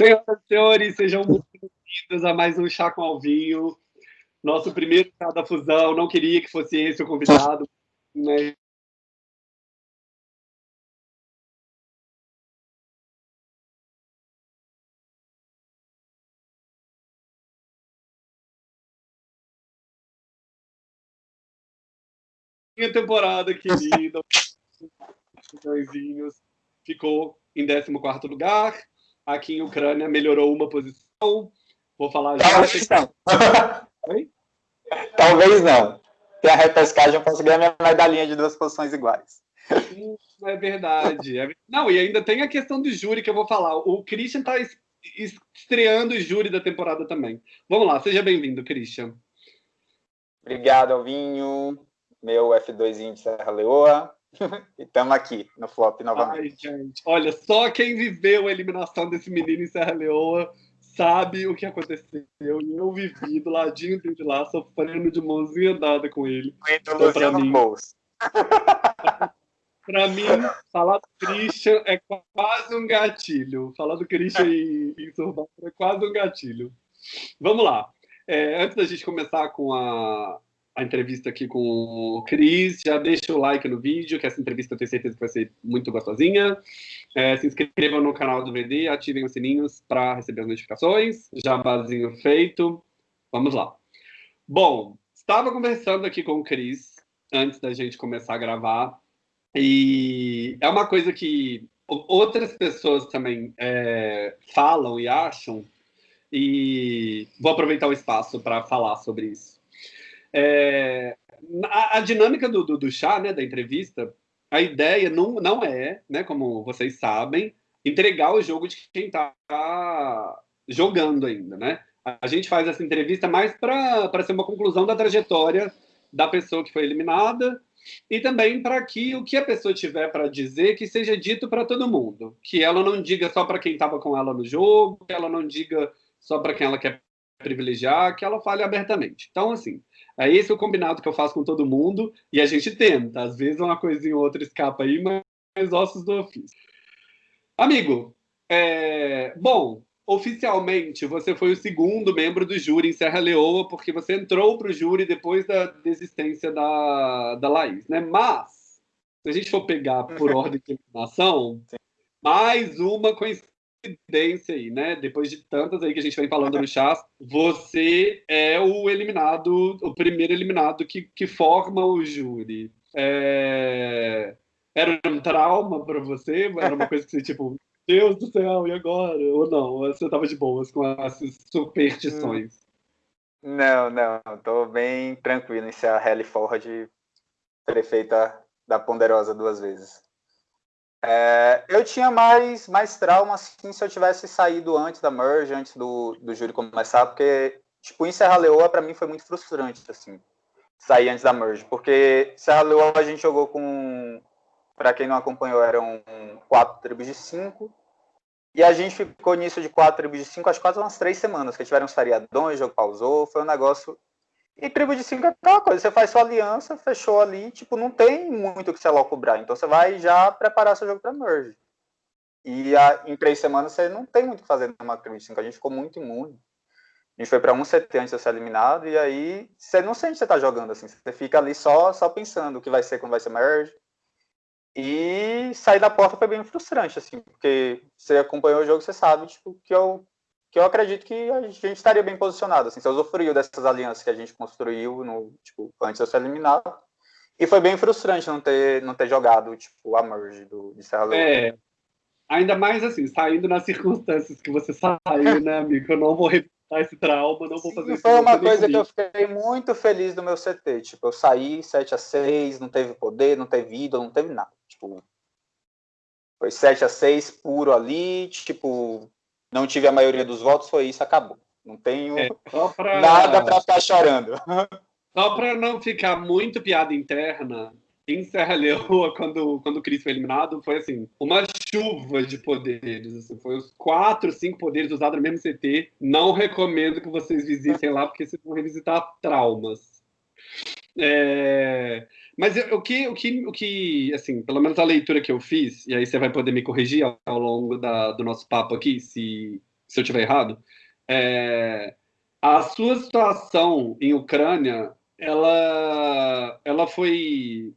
Senhoras e senhores, sejam muito bem-vindos a mais um Chá com Alvinho. Nosso primeiro chá da fusão. Não queria que fosse esse o convidado? Minha temporada querida, ficou em 14 lugar Aqui em Ucrânia melhorou uma posição. Vou falar já. Talvez não. Oi? Talvez não. Tem a repescagem, eu posso ganhar minha medalhinha de duas posições iguais. É verdade. É... Não, e ainda tem a questão do júri que eu vou falar. O Christian está estreando o júri da temporada também. Vamos lá, seja bem-vindo, Christian. Obrigado, Alvinho. Meu F2 de Serra Leoa. e estamos aqui no flop novamente. Ai, gente. Olha, só quem viveu a eliminação desse menino em Serra Leoa sabe o que aconteceu. E eu vivi do ladinho de lá, sofrendo de mãozinha dada com ele. Então, pra mim, pra mim, falar do Christian é quase um gatilho. Falar do Christian em, em Survivor é quase um gatilho. Vamos lá. É, antes da gente começar com a, a entrevista aqui com o Cris. Já deixa o like no vídeo, que essa entrevista eu tenho certeza que vai ser muito gostosinha. É, se inscrevam no canal do VD, ativem os sininhos para receber as notificações. Jabazinho feito. Vamos lá. Bom, estava conversando aqui com o Cris antes da gente começar a gravar. E é uma coisa que outras pessoas também é, falam e acham. E vou aproveitar o espaço para falar sobre isso. É, a, a, dinâmica do, do, do, chá, né, da entrevista, a ideia não, não é, né, como vocês sabem, entregar o jogo de quem está jogando ainda, né? A gente faz essa entrevista mais para ser uma conclusão da trajetória da pessoa que foi eliminada e também para que o que a pessoa tiver para dizer que seja dito para todo mundo, que ela não diga só para quem estava com ela no jogo, que ela não diga só para quem ela quer privilegiar, que ela fale abertamente. Então, assim, é esse o combinado que eu faço com todo mundo e a gente tenta. Às vezes uma coisinha ou outra escapa aí, mas ossos do ofício. Amigo, é... bom, oficialmente você foi o segundo membro do júri em Serra Leoa, porque você entrou para o júri depois da desistência da, da Laís, né? Mas, se a gente for pegar por ordem de eliminação, mais uma coincidência coincidência aí, né? Depois de tantas aí que a gente vem falando no chá, você é o eliminado, o primeiro eliminado que, que forma o júri. É... Era um trauma para você? Era uma coisa que você, tipo, Deus do céu, e agora? Ou não? Você tava de boas com essas superstições? Não, não. Tô bem tranquilo em ser a Helly Ford prefeita da Ponderosa duas vezes. É, eu tinha mais, mais trauma assim, se eu tivesse saído antes da merge, antes do, do júri começar, porque, tipo, em Serra Leoa, para mim, foi muito frustrante, assim, sair antes da merge, porque Serra Leoa a gente jogou com, para quem não acompanhou, eram quatro tribos de cinco, e a gente ficou nisso de quatro tribos de cinco, acho quase umas três semanas, que tiveram uns feriadões, o jogo pausou, foi um negócio e tribo de 5 é aquela coisa, você faz sua aliança, fechou ali, tipo, não tem muito o que você cobrar. Então você vai já preparar seu jogo para merge. E a, em três semanas você não tem muito o que fazer numa tribo de 5. A gente ficou muito imune. A gente foi para um CT antes de ser eliminado, e aí você não sente que você tá jogando assim. Você fica ali só, só pensando o que vai ser quando vai ser merge. E sair da porta foi bem frustrante, assim, porque você acompanhou o jogo, você sabe, tipo, que eu que eu acredito que a gente estaria bem posicionado. Assim, usufruiu dessas alianças que a gente construiu no, tipo, antes de ser eliminado. E foi bem frustrante não ter, não ter jogado tipo, a merge do, de Serra Leoa. É, ainda mais assim, saindo nas circunstâncias que você saiu, né, amigo? Eu não vou repetir esse trauma, não vou fazer isso. Foi uma coisa que eu fiquei muito feliz do meu CT. Tipo, eu saí 7 a 6 não teve poder, não teve ídolo, não teve nada. Tipo, foi 7 a 6 puro ali, tipo, não tive a maioria dos votos, foi isso, acabou. Não tenho é, pra... nada para ficar chorando. Só para não ficar muito piada interna, em Serra Leoa, quando, quando o Cris foi eliminado, foi assim, uma chuva de poderes. Assim, foi os quatro, cinco poderes usados no mesmo CT. Não recomendo que vocês visitem lá, porque vocês vão revisitar traumas. É... Mas o que, o, que, o que, assim, pelo menos a leitura que eu fiz, e aí você vai poder me corrigir ao longo da, do nosso papo aqui, se, se eu estiver errado. É, a sua situação em Ucrânia, ela, ela foi,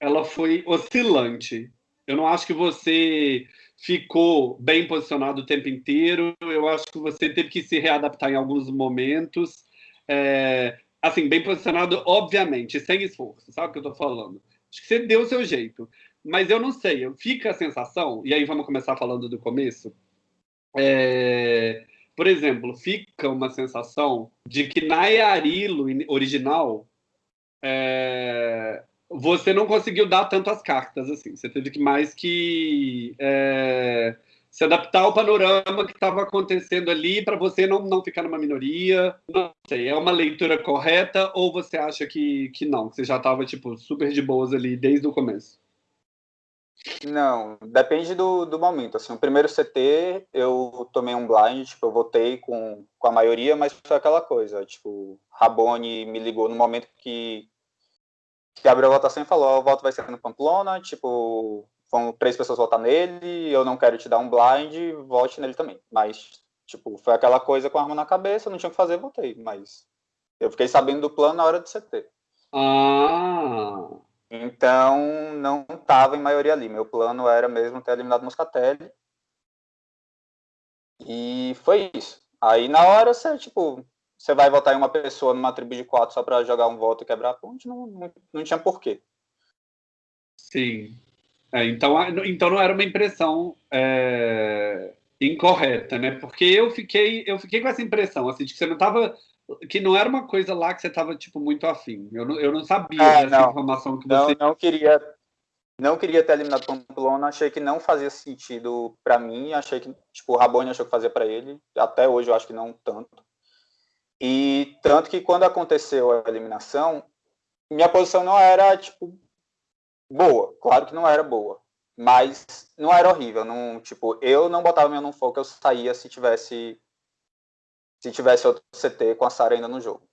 ela foi oscilante. Eu não acho que você ficou bem posicionado o tempo inteiro. Eu acho que você teve que se readaptar em alguns momentos. É, assim, bem posicionado, obviamente, sem esforço, sabe o que eu estou falando? Acho que você deu o seu jeito. Mas eu não sei, fica a sensação, e aí vamos começar falando do começo. É, por exemplo, fica uma sensação de que na Yarilo original é, você não conseguiu dar tantas cartas assim. Você teve que mais que é, se adaptar ao panorama que estava acontecendo ali para você não, não ficar numa minoria. Não sei, é uma leitura correta ou você acha que, que não, que você já estava tipo super de boas ali desde o começo? Não, depende do, do momento. Assim, o primeiro CT eu tomei um blind, tipo, eu votei com, com a maioria, mas foi aquela coisa, tipo, Rabone me ligou no momento que, que abriu a votação e falou, o voto vai ser no Pamplona, tipo, vão três pessoas votar nele, eu não quero te dar um blind, vote nele também. Mas, tipo, foi aquela coisa com a arma na cabeça, não tinha o que fazer, votei. Mas eu fiquei sabendo do plano na hora do CT. Ah! Então, não estava em maioria ali. Meu plano era mesmo ter eliminado Moscatelli. E foi isso. Aí, na hora, você, tipo, você vai votar em uma pessoa numa tribo de quatro só para jogar um voto e quebrar a ponte, não, não, não tinha porquê. Sim. É, então, então não era uma impressão é, incorreta, né? Porque eu fiquei, eu fiquei com essa impressão, assim, de que você não estava que não era uma coisa lá que você estava tipo muito afim. Eu não, eu não sabia dessa não, informação que você não, não queria não queria ter eliminado Pamplona, achei que não fazia sentido para mim, achei que tipo o Rabone achou que fazia para ele, até hoje eu acho que não tanto. E tanto que quando aconteceu a eliminação, minha posição não era tipo boa, claro que não era boa, mas não era horrível, não, tipo, eu não botava meu não foco, eu saía se tivesse se tivesse outro CT com a Sara ainda no jogo.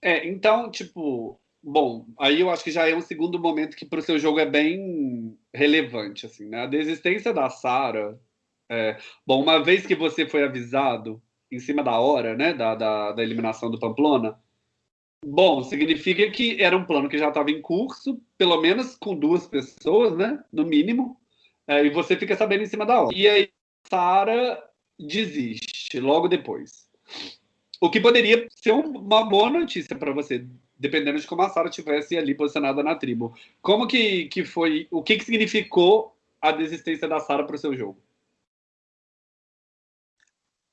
É, então, tipo, bom, aí eu acho que já é um segundo momento que para o seu jogo é bem relevante, assim, né? A desistência da Sara, é, bom, uma vez que você foi avisado em cima da hora, né, da, da, da eliminação do Pamplona, Bom, significa que era um plano que já estava em curso, pelo menos com duas pessoas, né? No mínimo. É, e você fica sabendo em cima da hora. E aí, Sara desiste logo depois. O que poderia ser uma boa notícia para você, dependendo de como a Sara tivesse ali posicionada na tribo. Como que, que foi, o que, que significou a desistência da Sara para o seu jogo?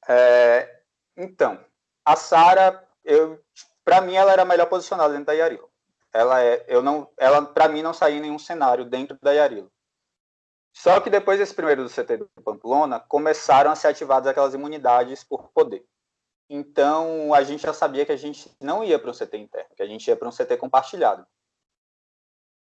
É, então, a Sara, eu para mim ela era melhor posicionada dentro da Yarilo. Ela é, eu não, ela para mim não saía em nenhum cenário dentro da Yarilo. Só que depois desse primeiro do CT do Pamplona, começaram a ser ativadas aquelas imunidades por poder. Então, a gente já sabia que a gente não ia para um CT interno, que a gente ia para um CT compartilhado.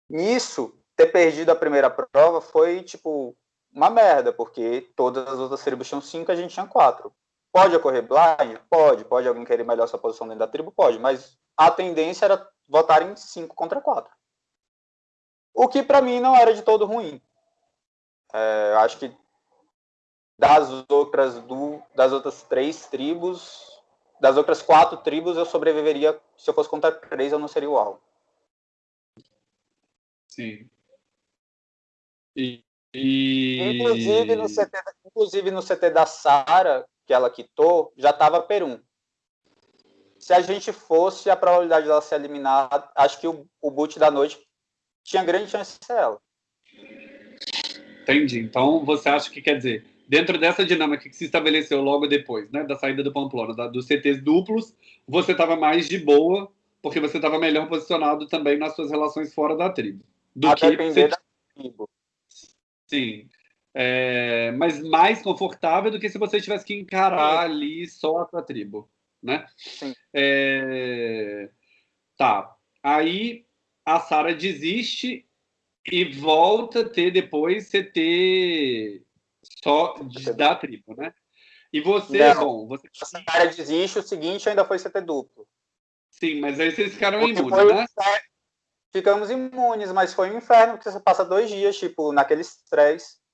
Nisso, ter perdido a primeira prova foi, tipo, uma merda, porque todas as outras tribos tinham cinco, a gente tinha quatro. Pode ocorrer blind? Pode. Pode alguém querer melhor sua posição dentro da tribo? Pode. Mas a tendência era votar em 5 contra 4. O que para mim não era de todo ruim. É, acho que das outras, do, das outras três tribos, das outras quatro tribos, eu sobreviveria. Se eu fosse contra três, eu não seria o alvo. Sim. E, e... Inclusive, no CT, inclusive no CT da Sara, que ela quitou, já estava Peru. Se a gente fosse, a probabilidade dela ser eliminada, acho que o, o boot da noite tinha grande chance de ser ela. Entendi. Então, você acha que, quer dizer, dentro dessa dinâmica que se estabeleceu logo depois, né, da saída do Pamplona, da, dos CTs duplos, você estava mais de boa, porque você estava melhor posicionado também nas suas relações fora da tribo. Do a que depender você... da tribo. Sim é, mas mais confortável do que se você tivesse que encarar ali só a sua tribo, né? É, tá. Aí a Sara desiste e volta a ter depois CT só de, da tribo, né? E você, Não, bom, você. A Sara desiste, o seguinte ainda foi CT duplo. Sim, mas aí vocês ficaram Porque imunes, né? Ficamos imunes, mas foi um inferno, porque você passa dois dias, tipo, naquele estresse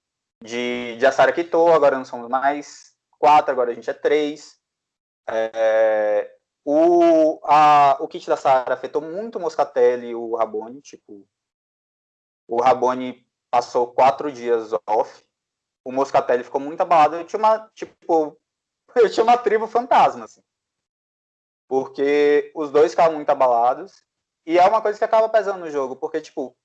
de, de Asara Kito, agora não somos mais. quatro, agora a gente é três. É, o, a, o kit da Sara afetou muito o Moscatelli e o Rabone. Tipo, o Rabone passou quatro dias off. O Moscatelli ficou muito abalado. Eu tinha uma, tipo, eu tinha uma tribo fantasma, assim. Porque os dois ficavam muito abalados. E é uma coisa que acaba pesando no jogo, porque, tipo,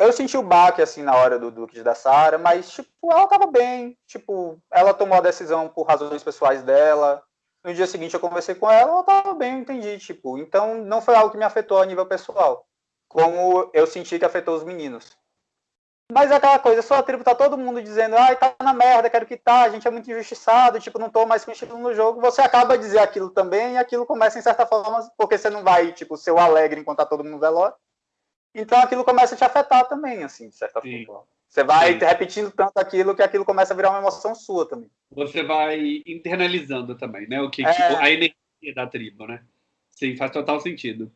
eu senti o baque, assim, na hora do, kit da Sara, mas, tipo, ela tava bem. Tipo, ela tomou a decisão por razões pessoais dela. No dia seguinte eu conversei com ela, ela tava bem, eu entendi, tipo. Então, não foi algo que me afetou a nível pessoal. Como eu senti que afetou os meninos. Mas é aquela coisa, sua tribo tá todo mundo dizendo, ai, tá na merda, quero que tá, a gente é muito injustiçado, tipo, não tô mais com estilo no jogo. Você acaba de dizer aquilo também, e aquilo começa, em certa forma, porque você não vai, tipo, ser o alegre enquanto tá todo mundo velório. Então aquilo começa a te afetar também, assim, de certa Sim. forma. Você vai Sim. repetindo tanto aquilo que aquilo começa a virar uma emoção sua também. Você vai internalizando também, né? O que, é... tipo, a energia da tribo, né? Sim, faz total sentido.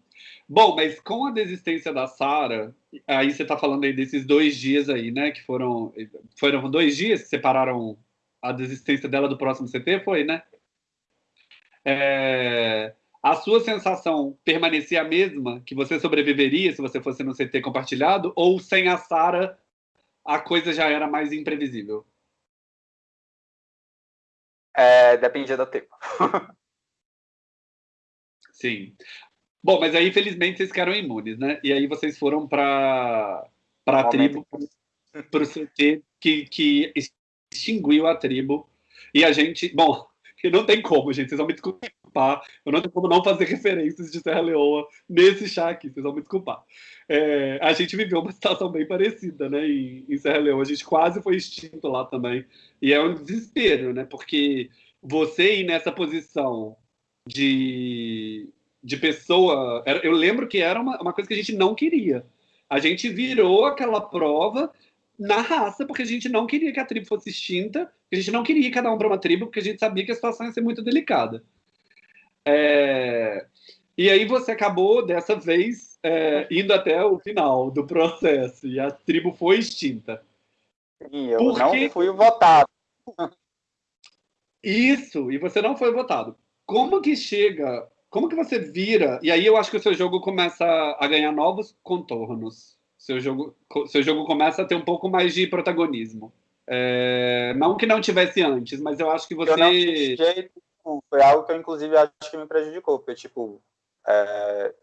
Bom, mas com a desistência da Sara, aí você está falando aí desses dois dias aí, né? Que foram. Foram dois dias que separaram a desistência dela do próximo CT, foi, né? É, a sua sensação permanecia a mesma, que você sobreviveria se você fosse no CT compartilhado, ou sem a Sara a coisa já era mais imprevisível? É, dependia do tempo. Sim. Bom, mas aí, infelizmente, vocês ficaram imunes, né? E aí vocês foram para a tribo, para o CT, que, que extinguiu a tribo. E a gente. Bom, não tem como, gente. Vocês vão me desculpar. Eu não tenho como não fazer referências de Serra Leoa nesse chá aqui. Vocês vão me desculpar. É, a gente viveu uma situação bem parecida, né? Em, em Serra Leoa. A gente quase foi extinto lá também. E é um desespero, né? Porque você ir nessa posição de de pessoa. Eu lembro que era uma, uma coisa que a gente não queria. A gente virou aquela prova na raça, porque a gente não queria que a tribo fosse extinta, a gente não queria cada um para uma tribo, porque a gente sabia que a situação ia ser muito delicada. É... E aí você acabou, dessa vez, é, indo até o final do processo, e a tribo foi extinta. Sim, eu não fui votado. Isso, e você não foi votado. Como que chega como que você vira? E aí eu acho que o seu jogo começa a ganhar novos contornos. Seu jogo, seu jogo começa a ter um pouco mais de protagonismo. É, não que não tivesse antes, mas eu acho que você. Eu não jeito, foi algo que eu, inclusive, acho que me prejudicou. Porque, tipo, é,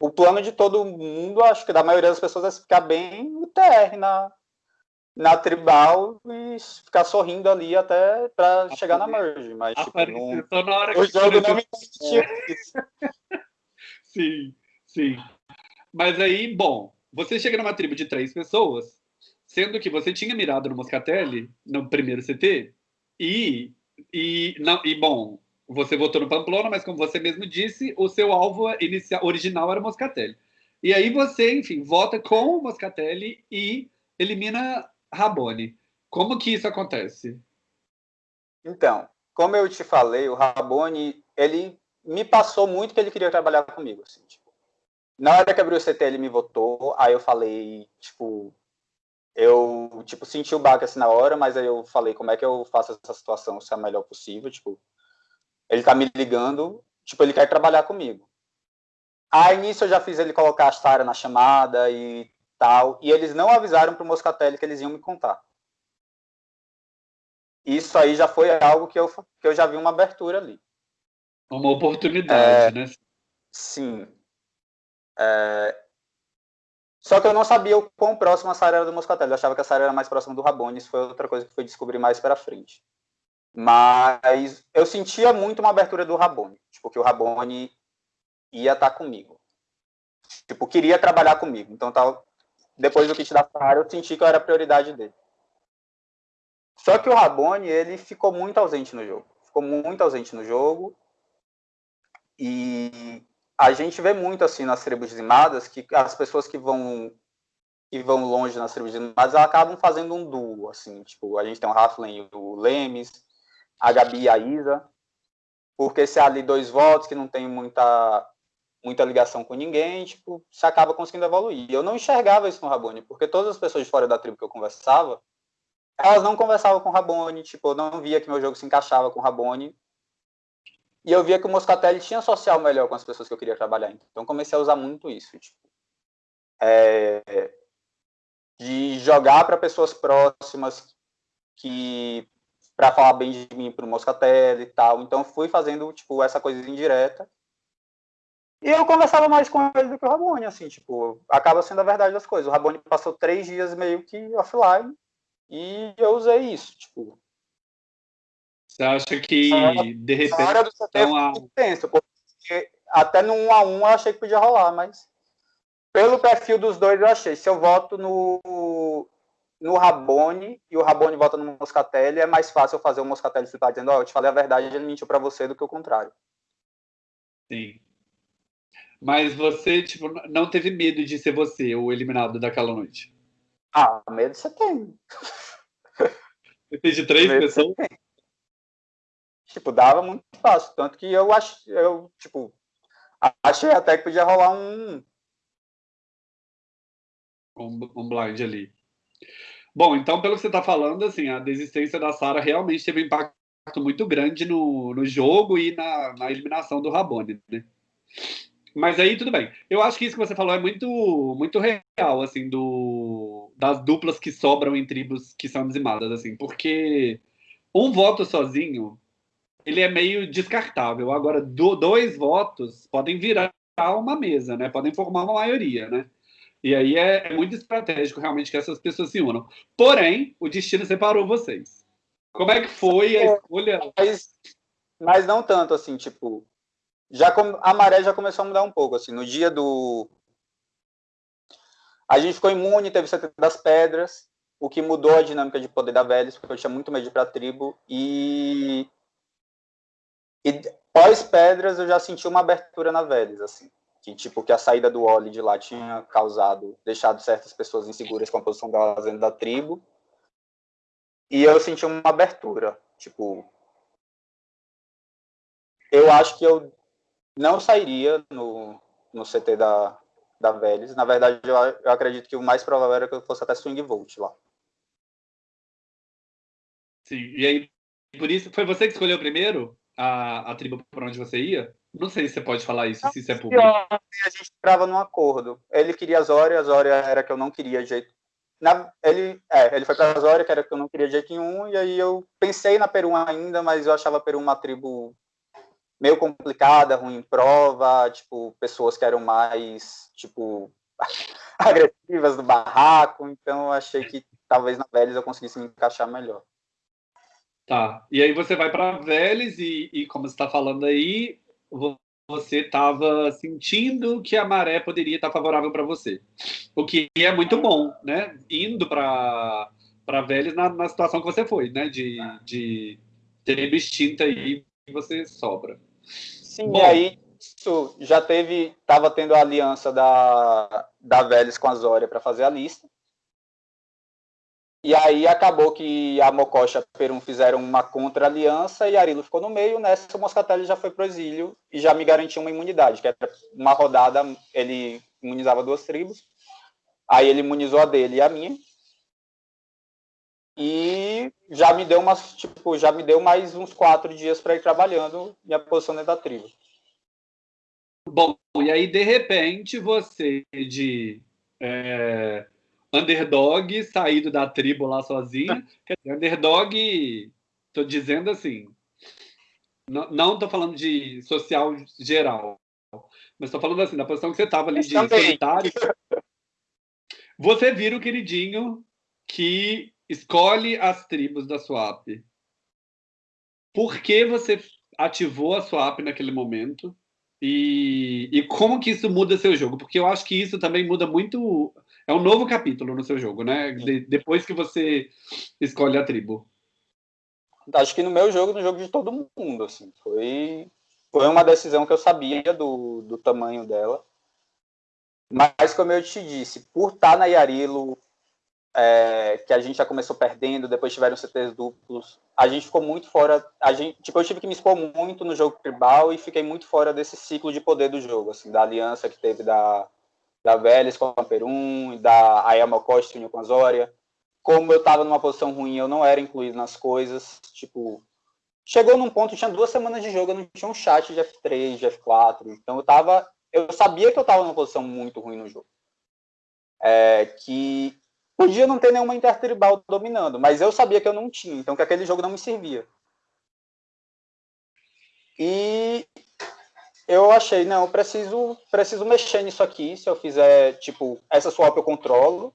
o plano de todo mundo, acho que da maioria das pessoas é ficar bem no TR na, na tribal e ficar sorrindo ali até para chegar na merge. Mas tipo, não... o jogo não me permitiu isso. sim, sim. Mas aí, bom, você chega numa tribo de três pessoas, sendo que você tinha mirado no Moscatelli no primeiro CT e e não e bom, você votou no Pamplona, mas como você mesmo disse, o seu alvo inicial original era o Moscatelli. E aí você, enfim, vota com o Moscatelli e elimina Rabone. Como que isso acontece? Então, como eu te falei, o Rabone, ele me passou muito que ele queria trabalhar comigo, assim, tipo, na hora que abriu o CT, ele me votou, aí eu falei, tipo, eu, tipo, senti o baque, assim, na hora, mas aí eu falei, como é que eu faço essa situação ser a melhor possível, tipo, ele tá me ligando, tipo, ele quer trabalhar comigo. Aí, nisso, eu já fiz ele colocar a Sara na chamada e tal, e eles não avisaram para o Moscatelli que eles iam me contar. Isso aí já foi algo que eu, que eu já vi uma abertura ali. Uma oportunidade, é, né? Sim. É, só que eu não sabia o quão próximo a Sara era do Moscatelli. Eu achava que a Sara era mais próxima do Rabone. Isso foi outra coisa que fui descobrir mais para frente. Mas eu sentia muito uma abertura do Rabone. Tipo, que o Rabone ia estar tá comigo. Tipo, queria trabalhar comigo. Então, tava, depois do kit da Sara, eu senti que eu era a prioridade dele. Só que o Rabone, ele ficou muito ausente no jogo. Ficou muito ausente no jogo. E a gente vê muito assim nas tribos dizimadas que as pessoas que vão que vão longe nas tribos dizimadas acabam fazendo um duo, assim, tipo, a gente tem o Raflen e o Lemes, a Gabi e a Isa, porque se há ali dois votos que não tem muita muita ligação com ninguém, tipo, você acaba conseguindo evoluir. Eu não enxergava isso no Rabone, porque todas as pessoas de fora da tribo que eu conversava elas não conversavam com o Rabone, tipo, eu não via que meu jogo se encaixava com o Rabone. E eu via que o Moscatelli tinha social melhor com as pessoas que eu queria trabalhar. Então comecei a usar muito isso, tipo, é, de jogar para pessoas próximas que para falar bem de mim para o Moscatelli e tal. Então fui fazendo tipo essa coisa indireta. E eu conversava mais com ele do que o Rabone, assim, tipo, acaba sendo a verdade das coisas. O Rabone passou três dias meio que offline e eu usei isso, tipo. Você acha que, de repente. Hora do CT então, a... intenso, porque até no 1 a 1 eu achei que podia rolar, mas pelo perfil dos dois eu achei. Se eu voto no, no Rabone e o Rabone vota no Moscatelli, é mais fácil eu fazer o Moscatelli ficar dizendo, ó, oh, eu te falei a verdade, ele mentiu para você do que o contrário. Sim. Mas você, tipo, não teve medo de ser você o eliminado daquela noite? Ah, medo você tem. Você de três medo pessoas? Tipo, dava muito fácil. Tanto que eu acho, eu, tipo, achei até que podia rolar um. Um, um blind ali. Bom, então, pelo que você está falando, assim, a desistência da Sara realmente teve um impacto muito grande no, no jogo e na, na eliminação do Rabone, né? Mas aí tudo bem. Eu acho que isso que você falou é muito muito real, assim, do das duplas que sobram em tribos que são dizimadas, assim, porque um voto sozinho ele é meio descartável. Agora, do, dois votos podem virar uma mesa, né? Podem formar uma maioria, né? E aí é, é muito estratégico realmente que essas pessoas se unam. Porém, o destino separou vocês. Como é que foi a escolha? Mas, mas não tanto assim, tipo, já a maré já começou a mudar um pouco, assim, no dia do a gente ficou imune, teve o CT das pedras, o que mudou a dinâmica de poder da Vélez, porque eu tinha muito medo para a tribo e e pós pedras eu já senti uma abertura na Vélez, assim, que tipo que a saída do Oli de lá tinha causado, deixado certas pessoas inseguras com a posição delas dentro da tribo. E eu senti uma abertura, tipo, eu acho que eu não sairia no, no CT da, da Vélez. Na verdade, eu, eu acredito que o mais provável era que eu fosse até Swing Volt lá. Sim, e aí, por isso, foi você que escolheu primeiro a, a tribo para onde você ia? Não sei se você pode falar isso, se isso é público. A gente entrava num acordo. Ele queria Zória, Zória era que eu não queria jeito. Na, ele, é, ele foi para Zória, que era que eu não queria jeito nenhum, e aí eu pensei na Peru ainda, mas eu achava a Peru uma tribo meio complicada, ruim em prova, tipo, pessoas que eram mais, tipo, agressivas do barraco, então eu achei que talvez na Vélez eu conseguisse me encaixar melhor. Tá, e aí você vai para Vélez e, e, como você está falando aí, você estava sentindo que a maré poderia estar favorável para você, o que é muito bom, né? Indo para Vélez na, na, situação que você foi, né? De, de ter extinta aí e você sobra. Sim, Bom, e aí isso já teve, estava tendo a aliança da, da Vélez com a Zória para fazer a lista. E aí acabou que a Mococha e Perum fizeram uma contra-aliança e Arilo ficou no meio. Nessa, o Moscatelli já foi para o exílio e já me garantiu uma imunidade, que era uma rodada, ele imunizava duas tribos. Aí ele imunizou a dele e a minha. E já me deu umas, tipo, já me deu mais uns quatro dias para ir trabalhando minha posição dentro da tribo. Bom, e aí de repente você de é, underdog saído da tribo lá sozinho, quer dizer, underdog, tô dizendo assim, não, não tô falando de social geral, mas tô falando assim, da posição que você tava ali de solitário. Você vira o queridinho que escolhe as tribos da swap. Por que você ativou a swap naquele momento? E, e como que isso muda seu jogo? Porque eu acho que isso também muda muito. É um novo capítulo no seu jogo, né? De, depois que você escolhe a tribo. Acho que no meu jogo, no jogo de todo mundo, assim, foi, foi uma decisão que eu sabia do, do tamanho dela. Mas, como eu te disse, por estar na Yarilo, é, que a gente já começou perdendo, depois tiveram CTs duplos. A gente ficou muito fora. A gente, tipo, eu tive que me expor muito no jogo tribal e fiquei muito fora desse ciclo de poder do jogo, assim, da aliança que teve da, da Vélez com a Perum, da Ayama Costa com a Zória. como eu estava numa posição ruim, eu não era incluído nas coisas. Tipo, chegou num ponto, tinha duas semanas de jogo, eu não tinha um chat de F3, de F4. Então eu tava. Eu sabia que eu estava numa posição muito ruim no jogo. É, que podia não ter nenhuma intertribal dominando, mas eu sabia que eu não tinha, então que aquele jogo não me servia. E eu achei, não, eu preciso, preciso mexer nisso aqui. Se eu fizer, tipo, essa swap eu controlo.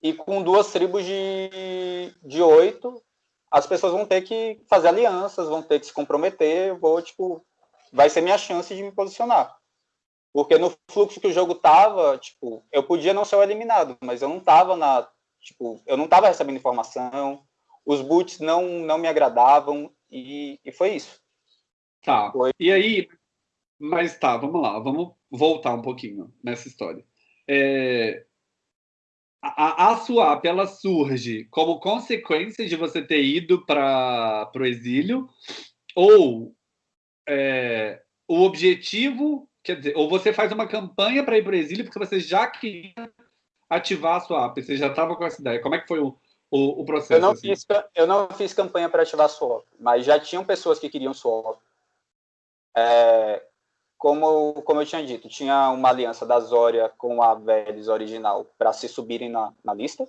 E com duas tribos de, de oito, as pessoas vão ter que fazer alianças, vão ter que se comprometer. Vou, tipo, vai ser minha chance de me posicionar. Porque no fluxo que o jogo tava, tipo, eu podia não ser eliminado, mas eu não tava na, tipo, eu não tava recebendo informação, os boots não, não me agradavam e, e foi isso. Tá. Foi. E aí, mas tá, vamos lá, vamos voltar um pouquinho nessa história. É, a, a swap ela surge como consequência de você ter ido para o exílio ou é, o objetivo, quer dizer, ou você faz uma campanha para ir para o exílio porque você já queria ativar a swap, você já estava com essa ideia. Como é que foi o, o, o processo? Eu não, assim? fiz, eu não fiz campanha para ativar a swap, mas já tinham pessoas que queriam swap. É, como, como eu tinha dito, tinha uma aliança da Zória com a Vélez original para se subirem na, na lista.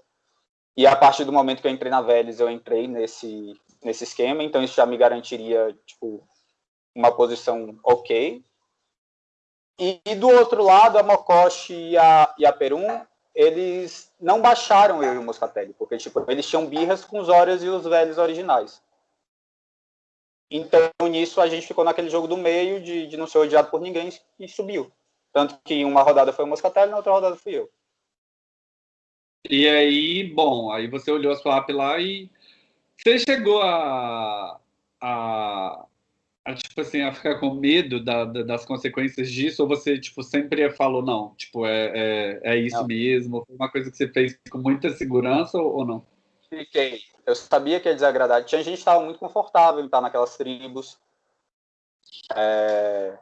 E a partir do momento que eu entrei na Vélez, eu entrei nesse, nesse esquema, então isso já me garantiria tipo, uma posição ok. E, e do outro lado, a Mokoshi e a, e a Perum, eles não baixaram eu e o Moscatelli, porque tipo, eles tinham birras com os Zórias e os velhos originais. Então, nisso, a gente ficou naquele jogo do meio, de, de não ser odiado por ninguém, e subiu. Tanto que uma rodada foi o Moscatelli, na outra rodada fui eu. E aí, bom, aí você olhou a sua app lá e você chegou a, a, a tipo assim, a ficar com medo da, da, das consequências disso, ou você, tipo, sempre falou, não, tipo, é, é, é isso não. mesmo? Foi uma coisa que você fez com muita segurança ou, ou não? Fiquei. Eu sabia que ia desagradar. Tinha gente que estava muito confortável em estar naquelas tribos. É...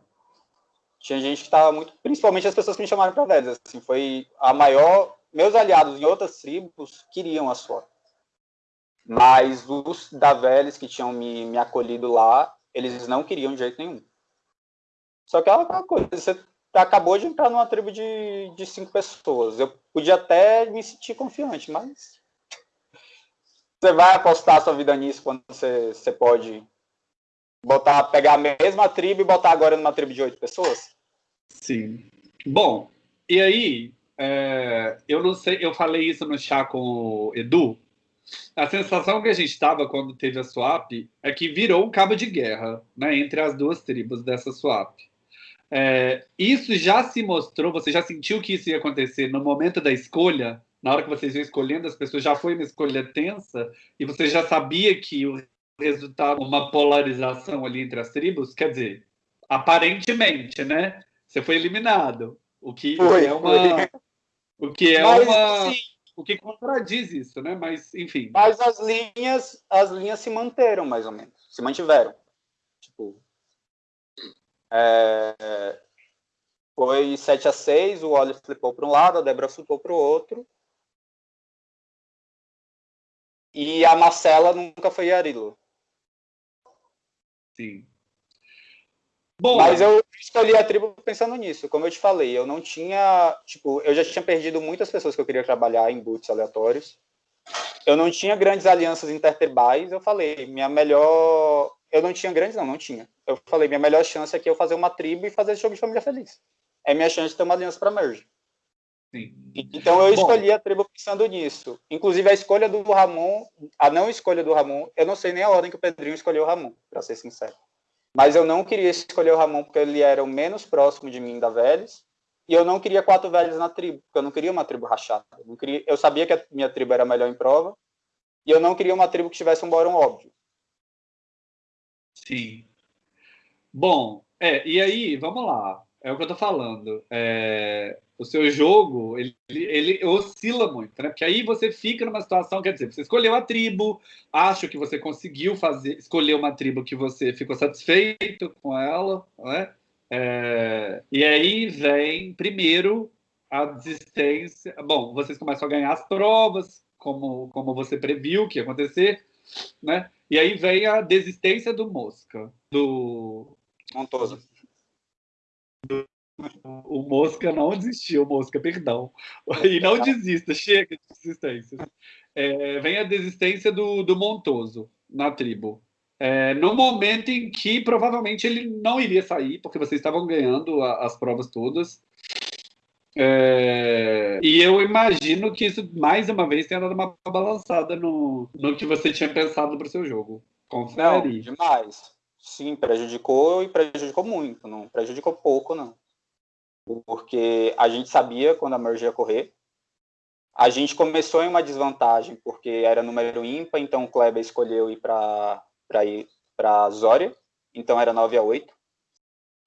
Tinha gente que estava muito. Principalmente as pessoas que me chamaram para velhos. Assim, foi a maior. Meus aliados em outras tribos queriam a sua. Mas os da Vélez que tinham me, me acolhido lá, eles não queriam de jeito nenhum. Só que é uma coisa, você acabou de entrar numa tribo de, de cinco pessoas. Eu podia até me sentir confiante, mas você vai apostar sua vida nisso quando você, você pode botar, pegar a mesma tribo e botar agora numa tribo de oito pessoas? Sim. Bom, e aí, é, eu não sei, eu falei isso no chá com o Edu. A sensação que a gente estava quando teve a swap é que virou um cabo de guerra né, entre as duas tribos dessa swap. É, isso já se mostrou, você já sentiu que isso ia acontecer no momento da escolha na hora que vocês iam escolhendo, as pessoas já foi uma escolha tensa e você já sabia que o resultado, uma polarização ali entre as tribos, quer dizer, aparentemente, né? Você foi eliminado, o que foi, é uma, foi. o que é Mas, uma, sim. o que contradiz isso, né? Mas enfim. Mas as linhas, as linhas se manteram mais ou menos, se mantiveram. Tipo, é, foi 7 a 6 o Oliver flipou para um lado, a Débora flipou para o outro. E a Marcela nunca foi Arilo. Sim. Bom, Mas eu escolhi a tribo pensando nisso, como eu te falei, eu não tinha, tipo, eu já tinha perdido muitas pessoas que eu queria trabalhar em boots aleatórios. Eu não tinha grandes alianças intertribais, eu falei, minha melhor, eu não tinha grandes não, não tinha. Eu falei, minha melhor chance é que eu fazer uma tribo e fazer esse jogo de família feliz. É minha chance de ter uma aliança para merge. Sim. Então eu escolhi Bom, a tribo pensando nisso. Inclusive a escolha do Ramon, a não escolha do Ramon, eu não sei nem a ordem que o Pedrinho escolheu o Ramon, para ser sincero. Mas eu não queria escolher o Ramon porque ele era o menos próximo de mim da Vélez, e eu não queria quatro velhos na tribo, porque eu não queria uma tribo rachada. Eu, não queria, eu sabia que a minha tribo era melhor em prova, e eu não queria uma tribo que tivesse um bórum óbvio. Sim. Bom, é, e aí, vamos lá. É o que eu tô falando. É, o seu jogo, ele, ele oscila muito, né? Porque aí você fica numa situação, quer dizer, você escolheu a tribo, acho que você conseguiu fazer, escolher uma tribo que você ficou satisfeito com ela, né? É, e aí vem, primeiro, a desistência. Bom, vocês começam a ganhar as provas, como, como você previu que ia acontecer, né? E aí vem a desistência do Mosca, do Montoso. O Mosca não desistiu, Mosca, perdão. E não desista, chega de desistência. É, vem a desistência do, do Montoso na tribo. É, no momento em que provavelmente ele não iria sair, porque vocês estavam ganhando a, as provas todas. É, e eu imagino que isso, mais uma vez, tenha dado uma balançada no, no que você tinha pensado para o seu jogo. Confere. Não, demais. Sim, prejudicou e prejudicou muito. Não prejudicou pouco, não porque a gente sabia quando a merge ia correr. A gente começou em uma desvantagem, porque era número ímpar, então o Kleber escolheu ir para ir para Zória, então era 9 a 8.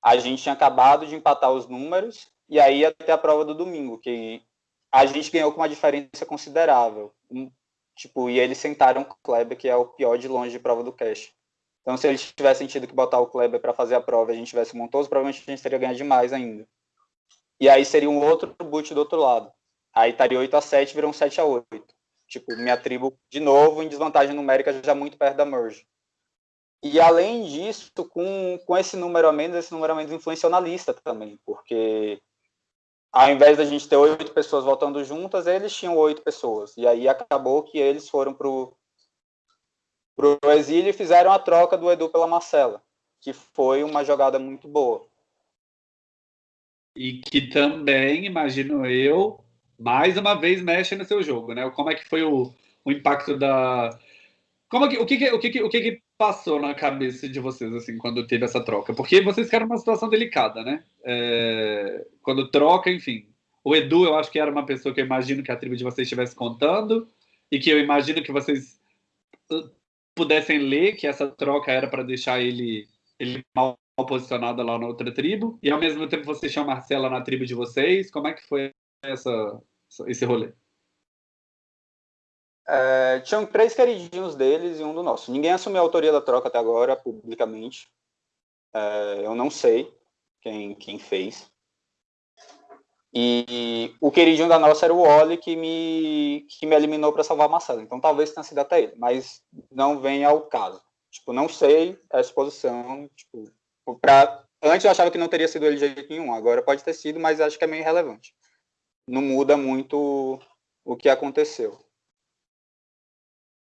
A gente tinha acabado de empatar os números, e aí até a prova do domingo, que a gente ganhou com uma diferença considerável. Tipo, e eles sentaram o Kleber, que é o pior de longe de prova do cash. Então, se eles tivessem tido que botar o Kleber para fazer a prova e a gente tivesse montoso, provavelmente a gente teria ganhado demais ainda. E aí seria um outro boot do outro lado. Aí estaria 8 a 7 virou um 7 a 8 Tipo, minha tribo, de novo, em desvantagem numérica, já muito perto da merge. E além disso, com, com esse número a menos, esse número a menos influenciou na lista também, porque ao invés da gente ter oito pessoas voltando juntas, eles tinham oito pessoas. E aí acabou que eles foram pro, pro exílio e fizeram a troca do Edu pela Marcela, que foi uma jogada muito boa. E que também, imagino eu, mais uma vez mexe no seu jogo, né? Como é que foi o, o impacto da. Como que, o que, o que, o que, que passou na cabeça de vocês assim quando teve essa troca? Porque vocês ficaram numa situação delicada, né? É, quando troca, enfim. O Edu, eu acho que era uma pessoa que eu imagino que a tribo de vocês estivesse contando e que eu imagino que vocês uh, pudessem ler que essa troca era para deixar ele, ele mal posicionada lá na outra tribo, e ao mesmo tempo vocês tinham Marcela na tribo de vocês. Como é que foi essa, esse rolê? É, tinham três queridinhos deles e um do nosso. Ninguém assumiu a autoria da troca até agora, publicamente. É, eu não sei quem, quem fez. E o queridinho da nossa era o Oli, que me, que me eliminou para salvar a Marcela. Então talvez tenha sido até ele, mas não vem ao caso. Tipo, não sei a exposição. Tipo, Pra... Antes eu achava que não teria sido ele de jeito nenhum, agora pode ter sido, mas acho que é meio irrelevante. Não muda muito o que aconteceu.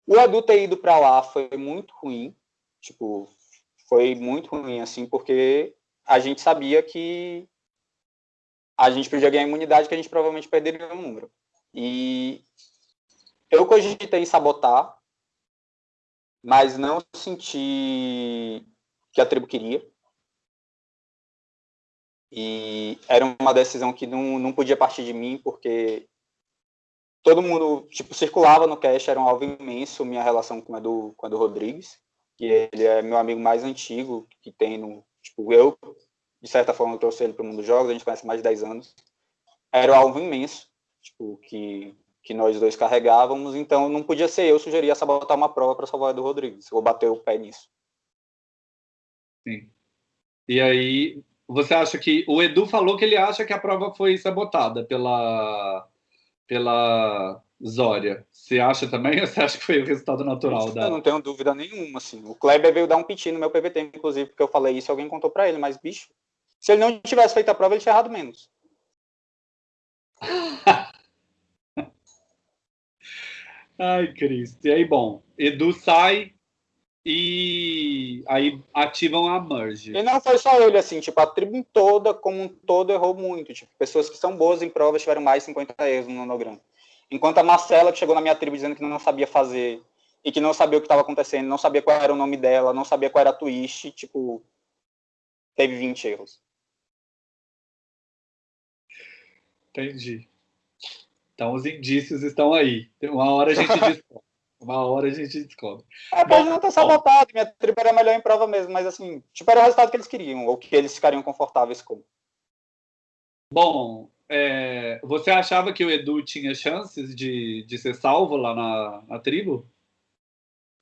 O Edu ter ido para lá foi muito ruim, tipo, foi muito ruim, assim, porque a gente sabia que a gente podia ganhar imunidade, que a gente provavelmente perderia o número. E eu cogitei sabotar, mas não senti que a tribo queria. E era uma decisão que não, não podia partir de mim, porque todo mundo, tipo, circulava no cast, era um alvo imenso minha relação com a do, com do Rodrigues, que ele é meu amigo mais antigo que tem no, tipo, eu, de certa forma, trouxe ele para o mundo dos jogos, a gente conhece mais de 10 anos. Era um alvo imenso, tipo, que, que nós dois carregávamos, então não podia ser eu sugeria sabotar uma prova para salvar o do Rodrigues, ou bater o pé nisso. Sim. E aí, você acha que o Edu falou que ele acha que a prova foi sabotada pela pela Zória. Você acha também ou você acha que foi o resultado natural da? Eu não tenho dúvida nenhuma, assim. O Kleber veio dar um piti no meu PVT, inclusive, porque eu falei isso, alguém contou para ele, mas bicho, se ele não tivesse feito a prova, ele tinha errado menos. Ai, Cristo. E aí, bom, Edu sai, e aí ativam a merge. E não foi só ele, assim, tipo, a tribo toda, como um todo, errou muito. Tipo, pessoas que são boas em provas tiveram mais de 50 erros no nanograma. Enquanto a Marcela, que chegou na minha tribo dizendo que não sabia fazer e que não sabia o que estava acontecendo, não sabia qual era o nome dela, não sabia qual era a twist, tipo, teve 20 erros. Entendi. Então os indícios estão aí. Uma hora a gente descobre. Uma hora a gente descobre. É, pode não ter sabotado, minha tribo era melhor em prova mesmo, mas assim, tipo, era o resultado que eles queriam, ou que eles ficariam confortáveis com. Bom, é, você achava que o Edu tinha chances de, de ser salvo lá na, na tribo?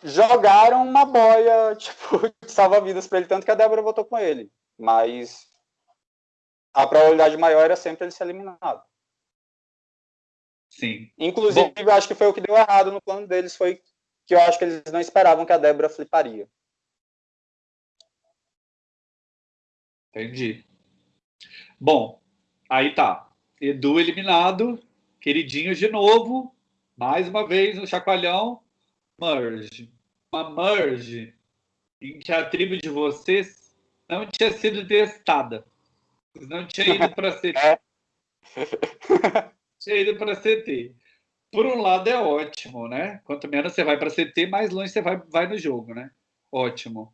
Jogaram uma boia, tipo, salva-vidas para ele, tanto que a Débora votou com ele. Mas a probabilidade maior era sempre ele ser eliminado. Sim. Inclusive, Bom, eu acho que foi o que deu errado no plano deles, foi que eu acho que eles não esperavam que a Débora fliparia. Entendi. Bom, aí tá. Edu eliminado, queridinhos de novo, mais uma vez no chacoalhão, merge. Uma merge em que a tribo de vocês não tinha sido testada. Não tinha ido para CT. Tinha para CT. Por um lado é ótimo, né? Quanto menos você vai para CT, mais longe você vai, vai no jogo, né? Ótimo.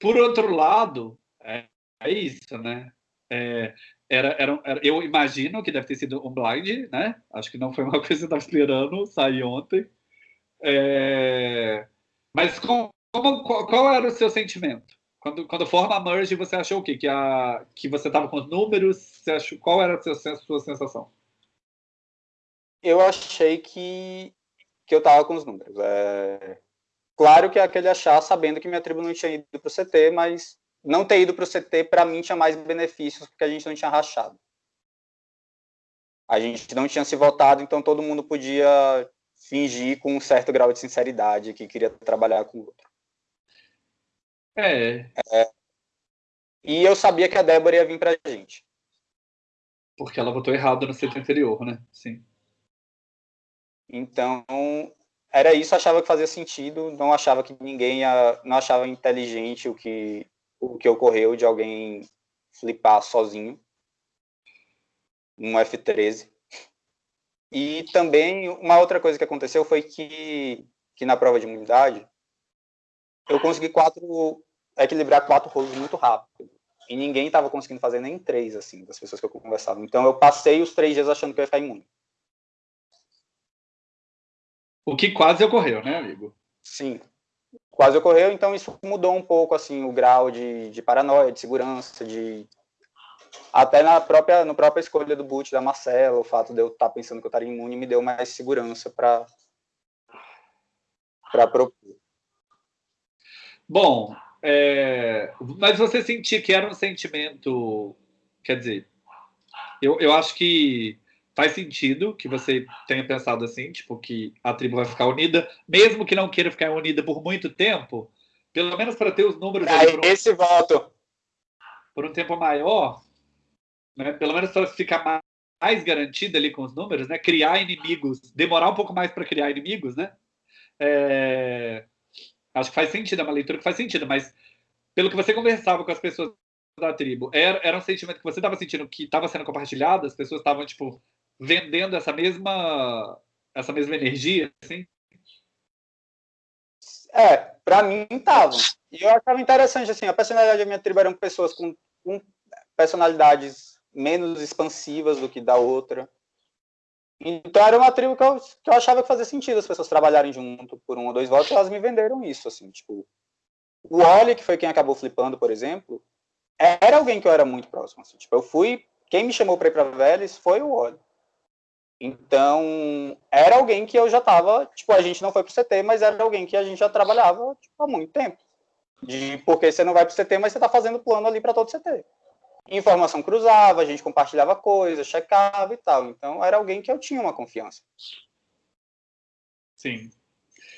Por outro lado, é, é isso, né? É, era, era, era, eu imagino que deve ter sido um blind, né? Acho que não foi uma coisa que você estava esperando sair ontem. É, mas com, como, qual, qual, era o seu sentimento? Quando, quando forma a merge, você achou o quê? Que, a, que você estava com os números? Você achou, qual era a sua, a sua sensação? Eu achei que, que eu estava com os números. É... Claro que é aquele achar sabendo que minha tribo não tinha ido para o CT, mas não ter ido para o CT, para mim, tinha mais benefícios, porque a gente não tinha rachado. A gente não tinha se votado, então todo mundo podia fingir com um certo grau de sinceridade que queria trabalhar com o outro. É. é. E eu sabia que a Débora ia vir para a gente. Porque ela votou errado no CT anterior, né? Sim. Então, era isso, achava que fazia sentido, não achava que ninguém ia, não achava inteligente o que o que ocorreu de alguém flipar sozinho um F13. E também uma outra coisa que aconteceu foi que, que na prova de imunidade eu consegui quatro equilibrar quatro rolos muito rápido. E ninguém estava conseguindo fazer nem três, assim, das pessoas que eu conversava. Então eu passei os três dias achando que eu ia ficar imune. O que quase ocorreu, né, amigo? Sim quase ocorreu, então isso mudou um pouco assim o grau de, de paranoia, de segurança, de até na própria no própria escolha do boot da Marcela, o fato de eu estar tá pensando que eu estaria imune me deu mais segurança para para propor. Bom, é, mas você sentia que era um sentimento, quer dizer, eu, eu acho que faz sentido que você tenha pensado assim, tipo, que a tribo vai ficar unida, mesmo que não queira ficar unida por muito tempo, pelo menos para ter os números. Aí, um, esse voto. Por um tempo maior, né? pelo menos para ficar mais, mais garantida ali com os números, né? Criar inimigos, demorar um pouco mais para criar inimigos, né? É, acho que faz sentido, é uma leitura que faz sentido, mas pelo que você conversava com as pessoas da tribo, era, era um sentimento que você estava sentindo que estava sendo compartilhado, as pessoas estavam, tipo, vendendo essa mesma essa mesma energia, assim? É, para mim tava. E eu achava interessante, assim, a personalidade da minha tribo eram pessoas com, com personalidades menos expansivas do que da outra. Então era uma tribo que eu, que eu achava que fazia sentido as pessoas trabalharem junto por um ou dois votos, elas me venderam isso, assim, tipo... O Oli, que foi quem acabou flipando, por exemplo, era alguém que eu era muito próximo, assim, tipo, eu fui... Quem me chamou para ir para Vélez foi o Oli. Então, era alguém que eu já estava, tipo, a gente não foi pro CT, mas era alguém que a gente já trabalhava tipo, há muito tempo. De porque você não vai pro CT, mas você está fazendo plano ali para todo CT. Informação cruzava, a gente compartilhava coisas, checava e tal. Então, era alguém que eu tinha uma confiança. Sim.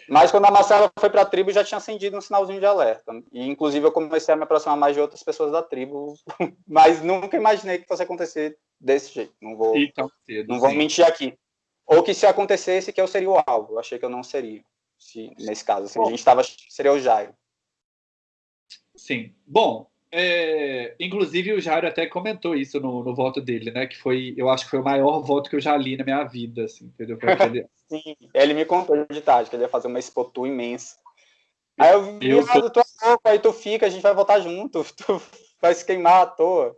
Mas quando a Marcela foi para a tribo, já tinha acendido um sinalzinho de alerta. E, inclusive, eu comecei a me aproximar mais de outras pessoas da tribo, mas nunca imaginei que fosse acontecer desse jeito. Não vou, cedo, não vou mentir aqui. Ou que se acontecesse, que eu seria o alvo. Eu achei que eu não seria, se, nesse caso. Assim, a gente estava, seria o Jairo. Sim. Bom, é, inclusive o Jairo até comentou isso no, no, voto dele, né? Que foi, eu acho que foi o maior voto que eu já li na minha vida, assim, entendeu? Aquele... Sim, ele me contou de tarde que ele ia fazer uma expotu imensa. Aí eu vi, eu tô... tu é louco, aí tu fica, a gente vai votar junto, tu vai se queimar à toa.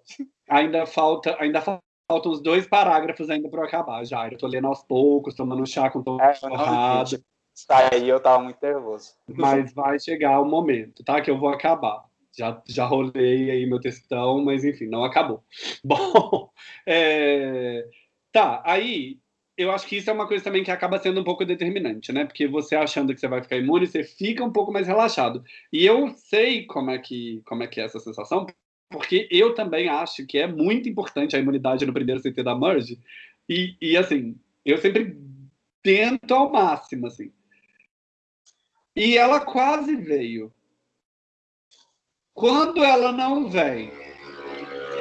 Ainda falta, ainda falta faltam os dois parágrafos ainda para eu acabar, já. Eu tô lendo aos poucos, tomando chá com todo é, torrado. Aí eu tava muito nervoso. Mas vai chegar o momento, tá? Que eu vou acabar. Já, já rolei aí meu textão, mas enfim, não acabou. Bom, é... tá, aí eu acho que isso é uma coisa também que acaba sendo um pouco determinante, né? Porque você achando que você vai ficar imune, você fica um pouco mais relaxado. E eu sei como é que, como é, que é essa sensação, porque eu também acho que é muito importante a imunidade no primeiro CT da Merge. E, e assim, eu sempre tento ao máximo, assim. E ela quase veio. Quando ela não vem,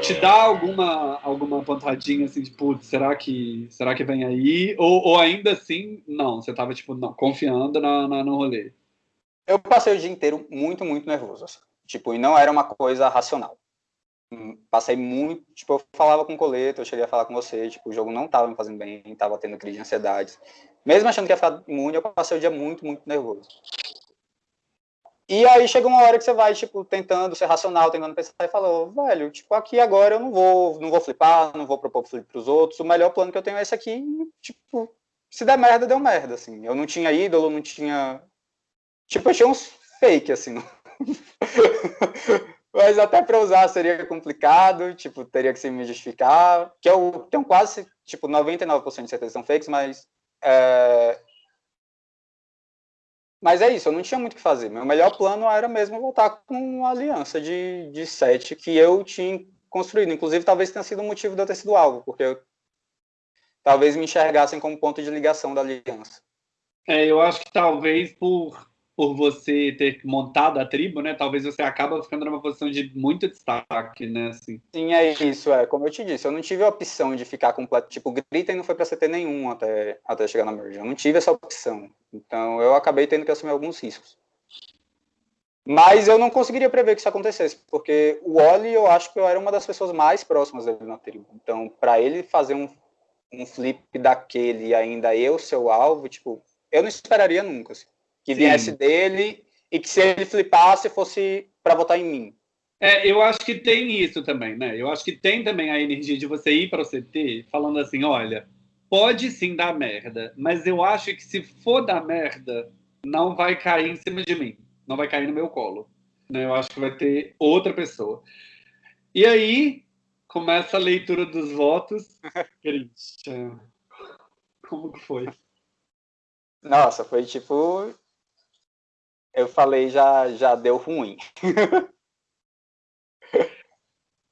te dá alguma alguma pontadinha assim de putz, será que será que vem aí? Ou, ou ainda assim não você tava tipo não confiando na, na, no rolê? Eu passei o dia inteiro muito muito nervoso assim. tipo e não era uma coisa racional. Hum, passei muito tipo eu falava com o coleta eu cheguei a falar com você tipo o jogo não tava me fazendo bem tava tendo crise de ansiedade. Mesmo achando que ia ficar imune eu passei o dia muito muito nervoso e aí chega uma hora que você vai, tipo, tentando ser racional, tentando pensar e falou, velho, tipo, aqui agora eu não vou, não vou flipar, não vou propor flip pros outros, o melhor plano que eu tenho é esse aqui, tipo, se der merda, deu merda, assim. Eu não tinha ídolo, não tinha... Tipo, eu tinha uns fake, assim. Mas até para usar seria complicado, tipo, teria que se me justificar, que eu tenho quase, tipo, 99% de certeza são fakes, mas é, mas é isso, eu não tinha muito o que fazer. Meu melhor plano era mesmo voltar com uma aliança de, de sete que eu tinha construído. Inclusive, talvez tenha sido o motivo de eu ter sido alvo, porque eu, talvez me enxergassem como ponto de ligação da aliança. É, eu acho que talvez por por você ter montado a tribo, né? Talvez você acaba ficando numa posição de muito destaque, né? Assim. Sim, é isso. É como eu te disse, eu não tive a opção de ficar completo. Tipo, Grita não foi para CT nenhum até até chegar na merge. Eu não tive essa opção. Então eu acabei tendo que assumir alguns riscos. Mas eu não conseguiria prever que isso acontecesse, porque o Oli, eu acho que eu era uma das pessoas mais próximas dele na tribo. Então, para ele fazer um, um flip daquele e ainda eu seu alvo, tipo, eu não esperaria nunca. Assim que viesse Sim. dele e que se ele flipasse fosse para votar em mim. É, eu acho que tem isso também, né? Eu acho que tem também a energia de você ir para o CT falando assim, olha, pode sim dar merda, mas eu acho que se for dar merda, não vai cair em cima de mim, não vai cair no meu colo. Né? Eu acho que vai ter outra pessoa. E aí começa a leitura dos votos. Christian, como que foi? Nossa, foi tipo eu falei já, já deu ruim.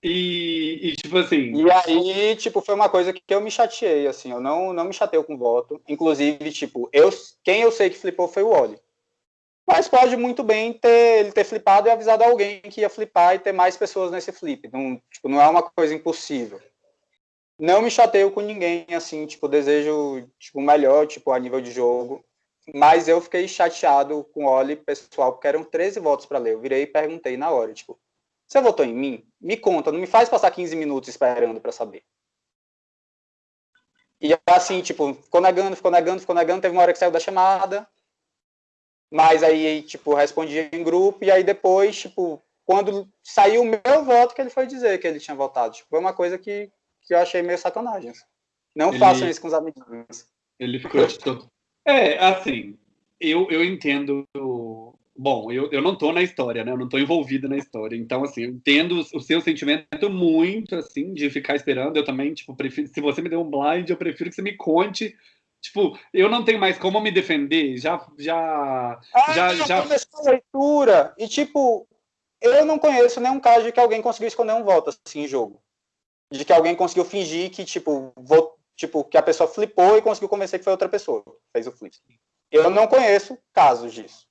E, e, tipo assim. E aí, tipo, foi uma coisa que eu me chateei, assim, eu não, não me chateio com voto. Inclusive, tipo, eu, quem eu sei que flipou foi o Oli. Mas pode muito bem ter ele ter flipado e avisado alguém que ia flipar e ter mais pessoas nesse flip. Não, tipo, não é uma coisa impossível. Não me chateio com ninguém, assim, tipo, desejo tipo, melhor, tipo, a nível de jogo. Mas eu fiquei chateado com o Oli, pessoal, porque eram 13 votos para ler. Eu virei e perguntei na hora, tipo, você votou em mim? Me conta, não me faz passar 15 minutos esperando para saber. E assim, tipo, ficou negando, ficou negando, ficou negando, teve uma hora que saiu da chamada, mas aí, tipo, respondi em grupo, e aí depois, tipo, quando saiu o meu voto, que ele foi dizer que ele tinha votado. Tipo, foi uma coisa que, que eu achei meio sacanagem. Não ele, façam isso com os amiguinhos. Ele ficou de todo, é, assim, eu, eu entendo. Bom, eu, eu não estou na história, né? Eu não estou envolvido na história. Então, assim, eu entendo o seu sentimento muito, assim, de ficar esperando. Eu também, tipo, prefiro. Se você me der um blind, eu prefiro que você me conte. Tipo, eu não tenho mais como me defender. Já. Já. Ah, já, já... começou a leitura. E, tipo, eu não conheço nenhum caso de que alguém conseguiu esconder um voto, assim, em jogo. De que alguém conseguiu fingir que, tipo, vot tipo, que a pessoa flipou e conseguiu convencer que foi outra pessoa fez o flip. Eu não conheço casos disso.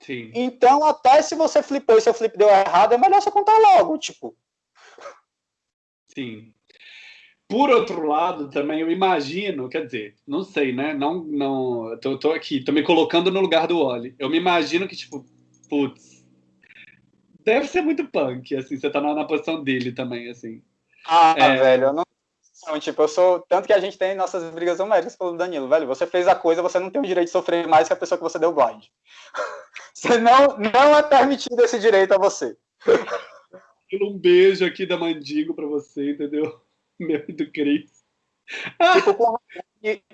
Sim. Então, até se você flipou e seu flip deu errado, é melhor você contar logo, tipo. Sim. Por outro lado, também eu imagino, quer dizer, não sei, né? Não, não, tô, tô aqui, tô me colocando no lugar do Oli. Eu me imagino que, tipo, putz, deve ser muito punk, assim, você tá na, na posição dele também, assim. Ah, é... velho, eu não não, tipo, eu sou. Tanto que a gente tem nossas brigas homéricas pelo Danilo, velho. Você fez a coisa, você não tem o direito de sofrer mais que a pessoa que você deu blind. Você não, não é permitido esse direito a você. Um beijo aqui da Mandigo pra você, entendeu? Meu do Cris. Tipo, com,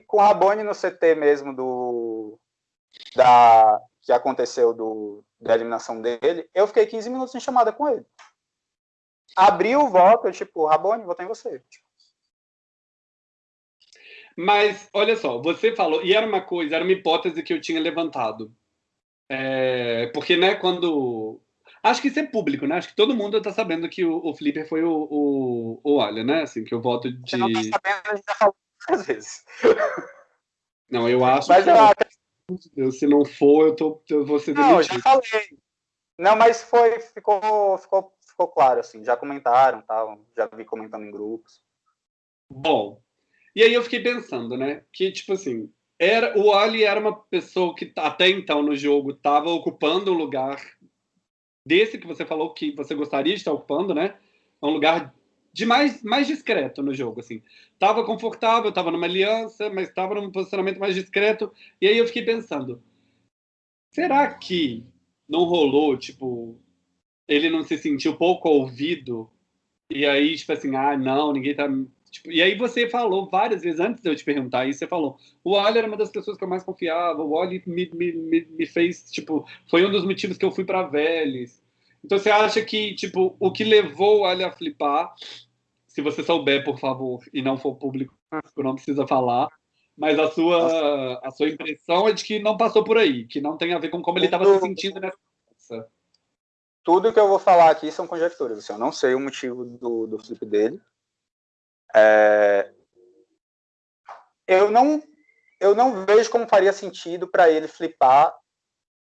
com o Rabone no CT mesmo do. Da, que aconteceu do, da eliminação dele, eu fiquei 15 minutos em chamada com ele. Abri o voto, eu, tipo, Rabone, votei em você. Tipo, mas, olha só, você falou, e era uma coisa, era uma hipótese que eu tinha levantado. É, porque, né, quando. Acho que isso é público, né? Acho que todo mundo está sabendo que o, o Flipper foi o, o, o Olha, né? Assim, que o voto de. Você não tá sabendo, a gente já falou várias vezes. Não, eu acho mas que. Eu acho... Eu, se não for, eu, tô, eu vou ser demitido. Não, já falei. Não, mas foi, ficou, ficou, ficou claro, assim. Já comentaram, tal, já vi comentando em grupos. Bom, e aí eu fiquei pensando, né? Que, tipo assim, era, o Ali era uma pessoa que até então no jogo estava ocupando um lugar desse que você falou que você gostaria de estar ocupando, né? Um lugar de mais, mais discreto no jogo, assim. Tava confortável, tava numa aliança, mas estava num posicionamento mais discreto. E aí eu fiquei pensando, será que não rolou, tipo, ele não se sentiu pouco ouvido? E aí, tipo assim, ah, não, ninguém tá Tipo, e aí você falou várias vezes, antes de eu te perguntar isso, você falou, o Wally era uma das pessoas que eu mais confiava, o Wally me, me, me, me fez, tipo, foi um dos motivos que eu fui para Vélez. Então você acha que, tipo, o que levou o Wally a flipar, se você souber, por favor, e não for público, não precisa falar, mas a sua, a sua impressão é de que não passou por aí, que não tem a ver com como ele estava se sentindo nessa Tudo que eu vou falar aqui são conjecturas. Assim, eu não sei o motivo do, do flip dele. É, eu não eu não vejo como faria sentido para ele flipar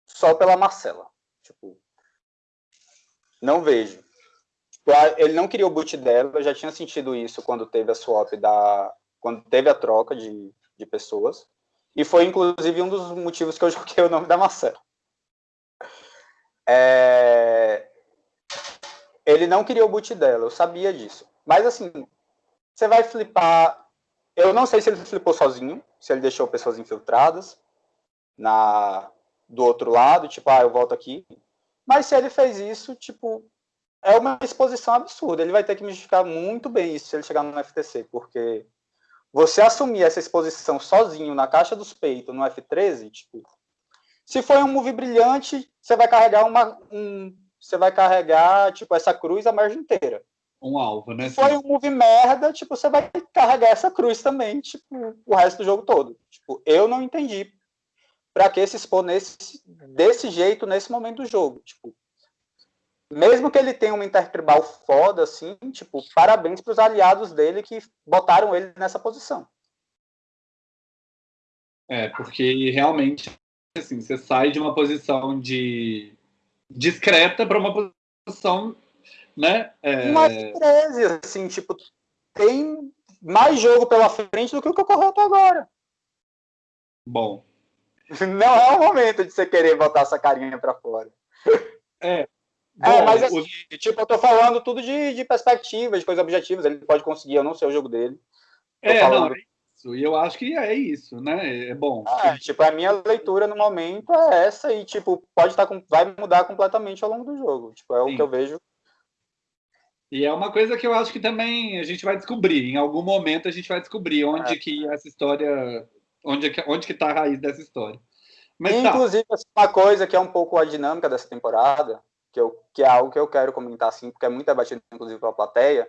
só pela Marcela. Tipo, não vejo. Ele não queria o boot dela, eu já tinha sentido isso quando teve a swap da quando teve a troca de, de pessoas. E foi inclusive um dos motivos que eu joguei o nome da Marcela. É... Ele não queria o boot dela, eu sabia disso. Mas assim, você vai flipar. Eu não sei se ele flipou sozinho, se ele deixou pessoas infiltradas na do outro lado, tipo, ah, eu volto aqui. Mas se ele fez isso, tipo, é uma exposição absurda. Ele vai ter que justificar muito bem isso se ele chegar no FTC, porque você assumir essa exposição sozinho na caixa dos peitos no F13, tipo, se foi um move brilhante, você vai carregar uma um, você vai carregar tipo essa cruz a margem inteira um alvo, né? Foi um move merda, tipo, você vai carregar essa cruz também, tipo, o resto do jogo todo. Tipo, eu não entendi para que se expor nesse, desse jeito nesse momento do jogo. Tipo, mesmo que ele tenha uma intertribal foda, assim, tipo, parabéns para os aliados dele que botaram ele nessa posição. É, porque realmente, assim, você sai de uma posição de discreta para uma posição né? É... Mais 13, assim, tipo, tem mais jogo pela frente do que o que ocorreu até agora. Bom. Não é o momento de você querer botar essa carinha para fora. É. é Bom, é, mas assim, o... tipo, eu tô falando tudo de, de perspectiva, de coisas objetivas. Ele pode conseguir, eu não sei o jogo dele. Tô é, falando... não, é isso. E eu acho que é isso, né? É bom. É, tipo, a minha leitura no momento é essa e, tipo, pode estar com... vai mudar completamente ao longo do jogo. Tipo, é Sim. o que eu vejo e é uma coisa que eu acho que também a gente vai descobrir. Em algum momento a gente vai descobrir onde é. que essa história, onde que onde que está a raiz dessa história. Mas tá. Inclusive tá. uma coisa que é um pouco a dinâmica dessa temporada, que, eu, que é algo que eu quero comentar assim, porque é muito debatido inclusive pela plateia,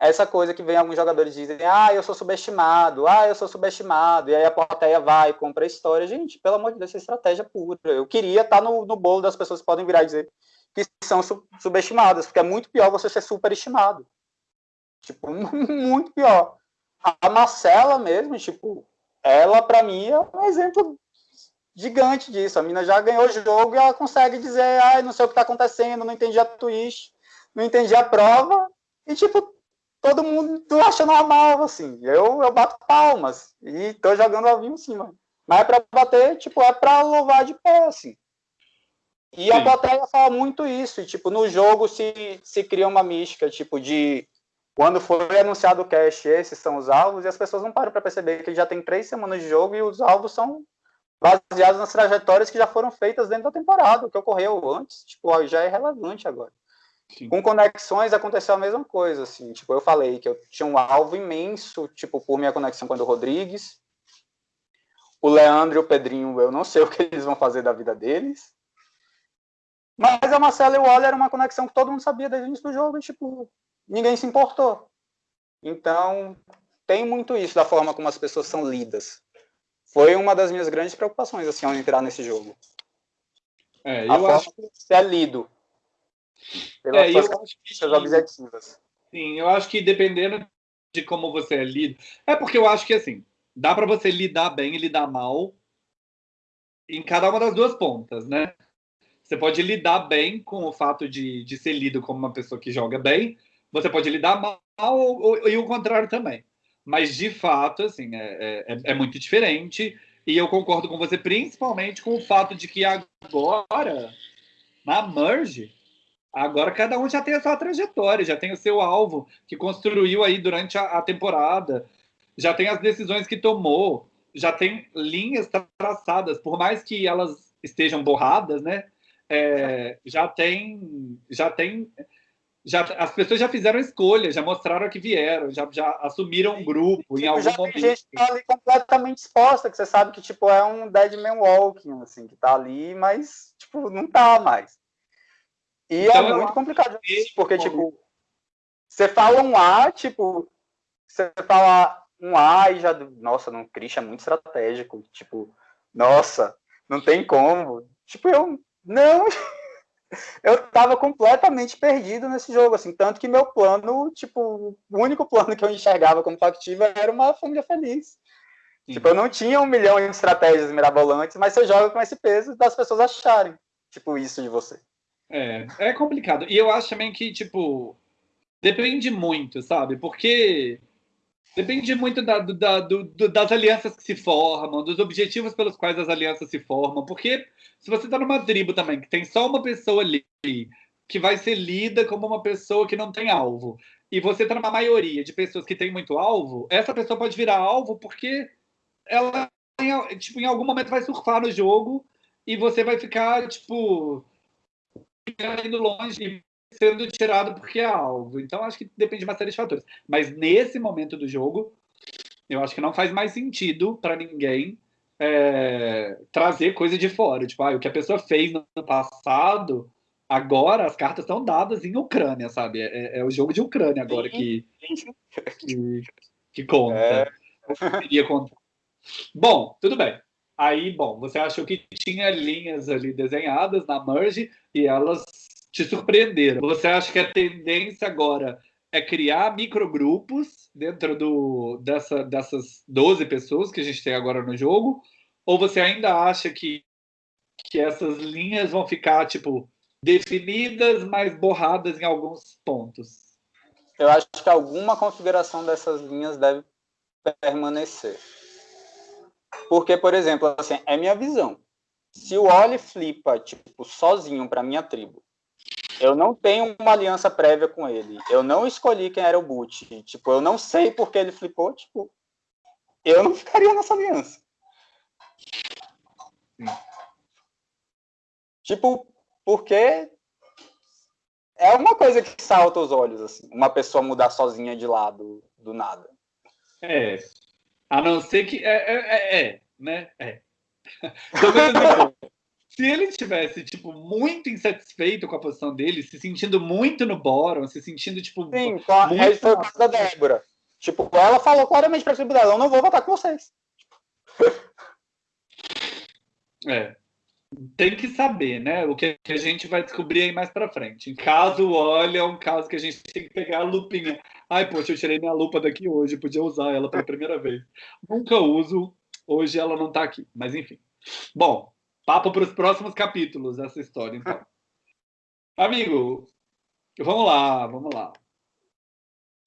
é essa coisa que vem alguns jogadores dizem, ah, eu sou subestimado, ah, eu sou subestimado, e aí a plateia vai, compra a história. Gente, pelo amor de Deus, é estratégia pura. Eu queria estar no, no bolo das pessoas que podem virar e dizer, que são subestimadas, porque é muito pior você ser superestimado. Tipo, muito pior. A Marcela mesmo, tipo, ela para mim é um exemplo gigante disso. A mina já ganhou o jogo e ela consegue dizer, ai, não sei o que tá acontecendo, não entendi a twist, não entendi a prova. E tipo, todo mundo acha normal, assim. Eu, eu bato palmas e tô jogando ao vivo em cima. Mas é pra bater, tipo, é pra louvar de pé, assim. E Sim. a plateia fala muito isso, e, tipo, no jogo se, se cria uma mística, tipo, de quando foi anunciado o cache, esses são os alvos, e as pessoas não param para perceber que já tem três semanas de jogo e os alvos são baseados nas trajetórias que já foram feitas dentro da temporada, o que ocorreu antes, tipo, já é relevante agora. Sim. Com conexões aconteceu a mesma coisa, assim, tipo, eu falei que eu tinha um alvo imenso, tipo, por minha conexão com o Rodrigues, o Leandro e o Pedrinho, eu não sei o que eles vão fazer da vida deles, mas a Marcela e o Waller era uma conexão que todo mundo sabia desde o início do jogo e, tipo, ninguém se importou. Então, tem muito isso da forma como as pessoas são lidas. Foi uma das minhas grandes preocupações, assim, ao entrar nesse jogo. É, eu a acho... que você é lido. Pelas é, suas, que... objetivas. Sim, eu acho que dependendo de como você é lido... É porque eu acho que, assim, dá para você lidar bem e lidar mal em cada uma das duas pontas, né? Você pode lidar bem com o fato de, de ser lido como uma pessoa que joga bem, você pode lidar mal ou, ou, e o contrário também. Mas, de fato, assim, é, é, é, muito diferente. E eu concordo com você, principalmente com o fato de que agora, na Merge, agora cada um já tem a sua trajetória, já tem o seu alvo que construiu aí durante a, a temporada, já tem as decisões que tomou, já tem linhas traçadas, por mais que elas estejam borradas, né? É, já tem, já tem já, as pessoas já fizeram escolha, já mostraram que vieram, já, já assumiram um grupo tipo, em algum já momento. Tem gente que tá ali completamente exposta, que você sabe que tipo é um dead man walking, assim, que tá ali, mas tipo não tá mais. E então, é muito complicado isso, porque tipo você fala um A, tipo você fala um A e já nossa, não Christian é muito estratégico, tipo, nossa, não tem como. Tipo, eu não eu tava completamente perdido nesse jogo, assim, tanto que meu plano, tipo, o único plano que eu enxergava como factível era uma família feliz. Sim. Tipo, eu não tinha um milhão de estratégias mirabolantes, mas você joga com esse peso das pessoas acharem, tipo, isso de você. É, é complicado. E eu acho também que, tipo, depende muito, sabe? Porque Depende muito da, da, do, das alianças que se formam, dos objetivos pelos quais as alianças se formam. Porque se você está numa tribo também, que tem só uma pessoa ali, que vai ser lida como uma pessoa que não tem alvo, e você está numa maioria de pessoas que tem muito alvo, essa pessoa pode virar alvo porque ela, tipo, em algum momento vai surfar no jogo e você vai ficar, tipo, indo longe sendo tirado porque é alvo. Então, acho que depende de uma série de fatores. Mas nesse momento do jogo, eu acho que não faz mais sentido para ninguém é, trazer coisa de fora. Tipo, ah, o que a pessoa fez no passado, agora as cartas estão dadas em Ucrânia, sabe? É, é o jogo de Ucrânia agora que, que, que conta. É. Queria contar. Bom, tudo bem. Aí, bom, você achou que tinha linhas ali desenhadas na merge e elas te surpreenderam. Você acha que a tendência agora é criar microgrupos dentro do, dessa, dessas 12 pessoas que a gente tem agora no jogo? Ou você ainda acha que, que essas linhas vão ficar, tipo, definidas, mas borradas em alguns pontos? Eu acho que alguma configuração dessas linhas deve permanecer. Porque, por exemplo, assim, é minha visão. Se o Oli flipa, tipo, sozinho para minha tribo, eu não tenho uma aliança prévia com ele. Eu não escolhi quem era o boot. Tipo, eu não sei por que ele flipou. Tipo, eu não ficaria nessa aliança. Sim. Tipo, porque é uma coisa que salta os olhos, assim. Uma pessoa mudar sozinha de lado, do nada. É. A não ser que. É, é, é, é né? É. se ele estivesse, tipo, muito insatisfeito com a posição dele, se sentindo muito no bórum, se sentindo, tipo. Sim, muito... aí foi o caso da Débora. Tipo, ela falou claramente dela: eu não vou votar com vocês. É. Tem que saber, né? O que a gente vai descobrir aí mais pra frente. Em caso, olha, é um caso que a gente tem que pegar a lupinha. Ai, poxa, eu tirei minha lupa daqui hoje, podia usar ela pela primeira vez. Nunca uso, hoje ela não tá aqui, mas enfim. Bom, Papo para os próximos capítulos dessa história, então. Amigo, vamos lá, vamos lá.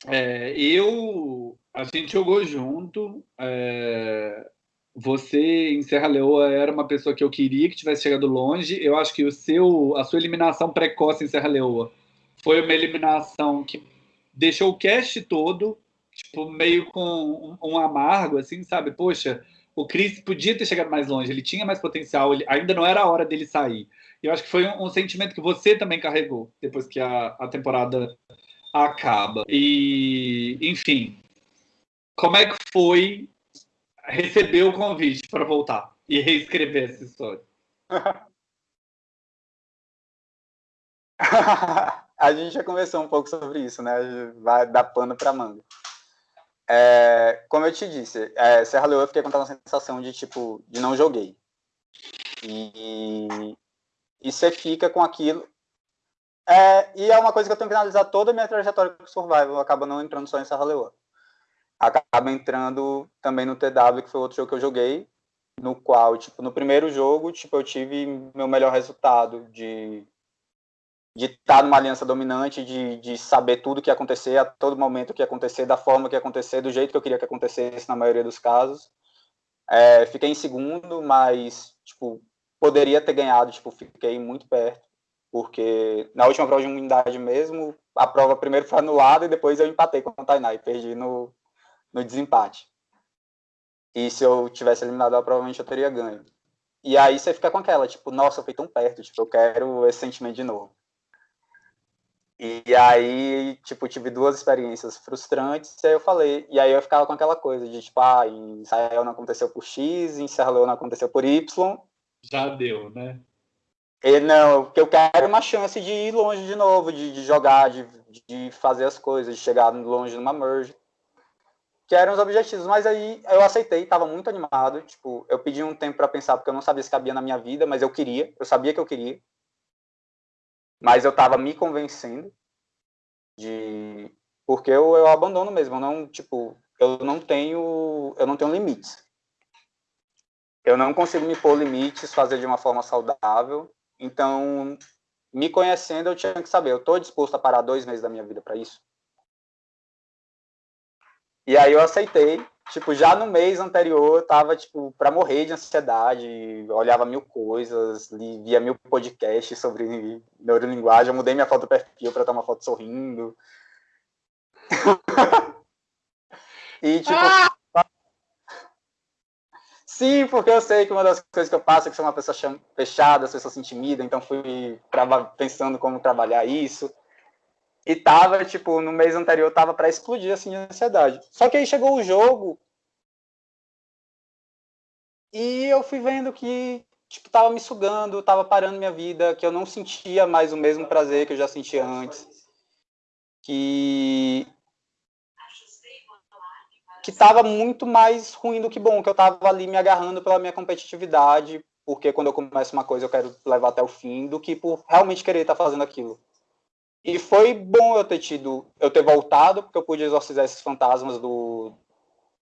É, eu, a gente jogou junto. É, você em Serra Leoa era uma pessoa que eu queria que tivesse chegado longe. Eu acho que o seu, a sua eliminação precoce em Serra Leoa foi uma eliminação que deixou o cast todo tipo meio com um, um amargo, assim, sabe? Poxa, o Chris podia ter chegado mais longe, ele tinha mais potencial, ele, ainda não era a hora dele sair. Eu acho que foi um, um sentimento que você também carregou depois que a, a temporada acaba. E, enfim, como é que foi receber o convite para voltar e reescrever essa história? a gente já conversou um pouco sobre isso, né? Vai dar pano para manga. É, como eu te disse, é, Serra Leoa eu fiquei com aquela sensação de tipo, de não joguei. E, e você fica com aquilo. É, e é uma coisa que eu tenho que analisar toda a minha trajetória com Survival, acaba não entrando só em Serra Leoa. acaba entrando também no TW, que foi outro jogo que eu joguei, no qual, tipo, no primeiro jogo, tipo, eu tive meu melhor resultado de de estar numa aliança dominante, de, de saber tudo que ia acontecer, a todo momento que ia acontecer, da forma que ia acontecer, do jeito que eu queria que acontecesse na maioria dos casos. É, fiquei em segundo, mas, tipo, poderia ter ganhado, tipo, fiquei muito perto, porque na última prova de unidade mesmo, a prova primeiro foi anulada e depois eu empatei com o Tainá e perdi no, no desempate. E se eu tivesse eliminado ela, provavelmente eu teria ganho. E aí você fica com aquela, tipo, nossa, eu fui tão perto, tipo, eu quero esse sentimento de novo. E aí, tipo, tive duas experiências frustrantes, e aí eu falei, e aí eu ficava com aquela coisa de, tipo, ah, em Israel não aconteceu por X, em Serra Leoa não aconteceu por Y. Já deu, né? E não, porque eu quero uma chance de ir longe de novo, de, de jogar, de, de fazer as coisas, de chegar longe numa merge que eram os objetivos, mas aí eu aceitei, estava muito animado, tipo, eu pedi um tempo para pensar porque eu não sabia se cabia na minha vida, mas eu queria, eu sabia que eu queria. Mas eu estava me convencendo de porque eu, eu abandono mesmo, eu não, tipo, eu não tenho, eu não tenho limites. Eu não consigo me pôr limites, fazer de uma forma saudável. Então, me conhecendo, eu tinha que saber, eu estou disposto a parar dois meses da minha vida para isso? E aí eu aceitei. Tipo, já no mês anterior eu tava, tipo, pra morrer de ansiedade, olhava mil coisas, via mil podcasts sobre neurolinguagem, eu mudei minha foto do perfil pra estar uma foto sorrindo. e, tipo... Ah! Sim, porque eu sei que uma das coisas que eu passo é que sou uma pessoa fechada, as pessoas se intimidam, então fui pensando como trabalhar isso. E tava, tipo, no mês anterior tava para explodir assim de ansiedade. Só que aí chegou o jogo e eu fui vendo que tipo tava me sugando, tava parando minha vida, que eu não sentia mais o mesmo prazer que eu já sentia antes. Que que tava muito mais ruim do que bom, que eu tava ali me agarrando pela minha competitividade, porque quando eu começo uma coisa eu quero levar até o fim, do que por realmente querer estar tá fazendo aquilo. E foi bom eu ter tido, eu ter voltado, porque eu pude exorcizar esses fantasmas do,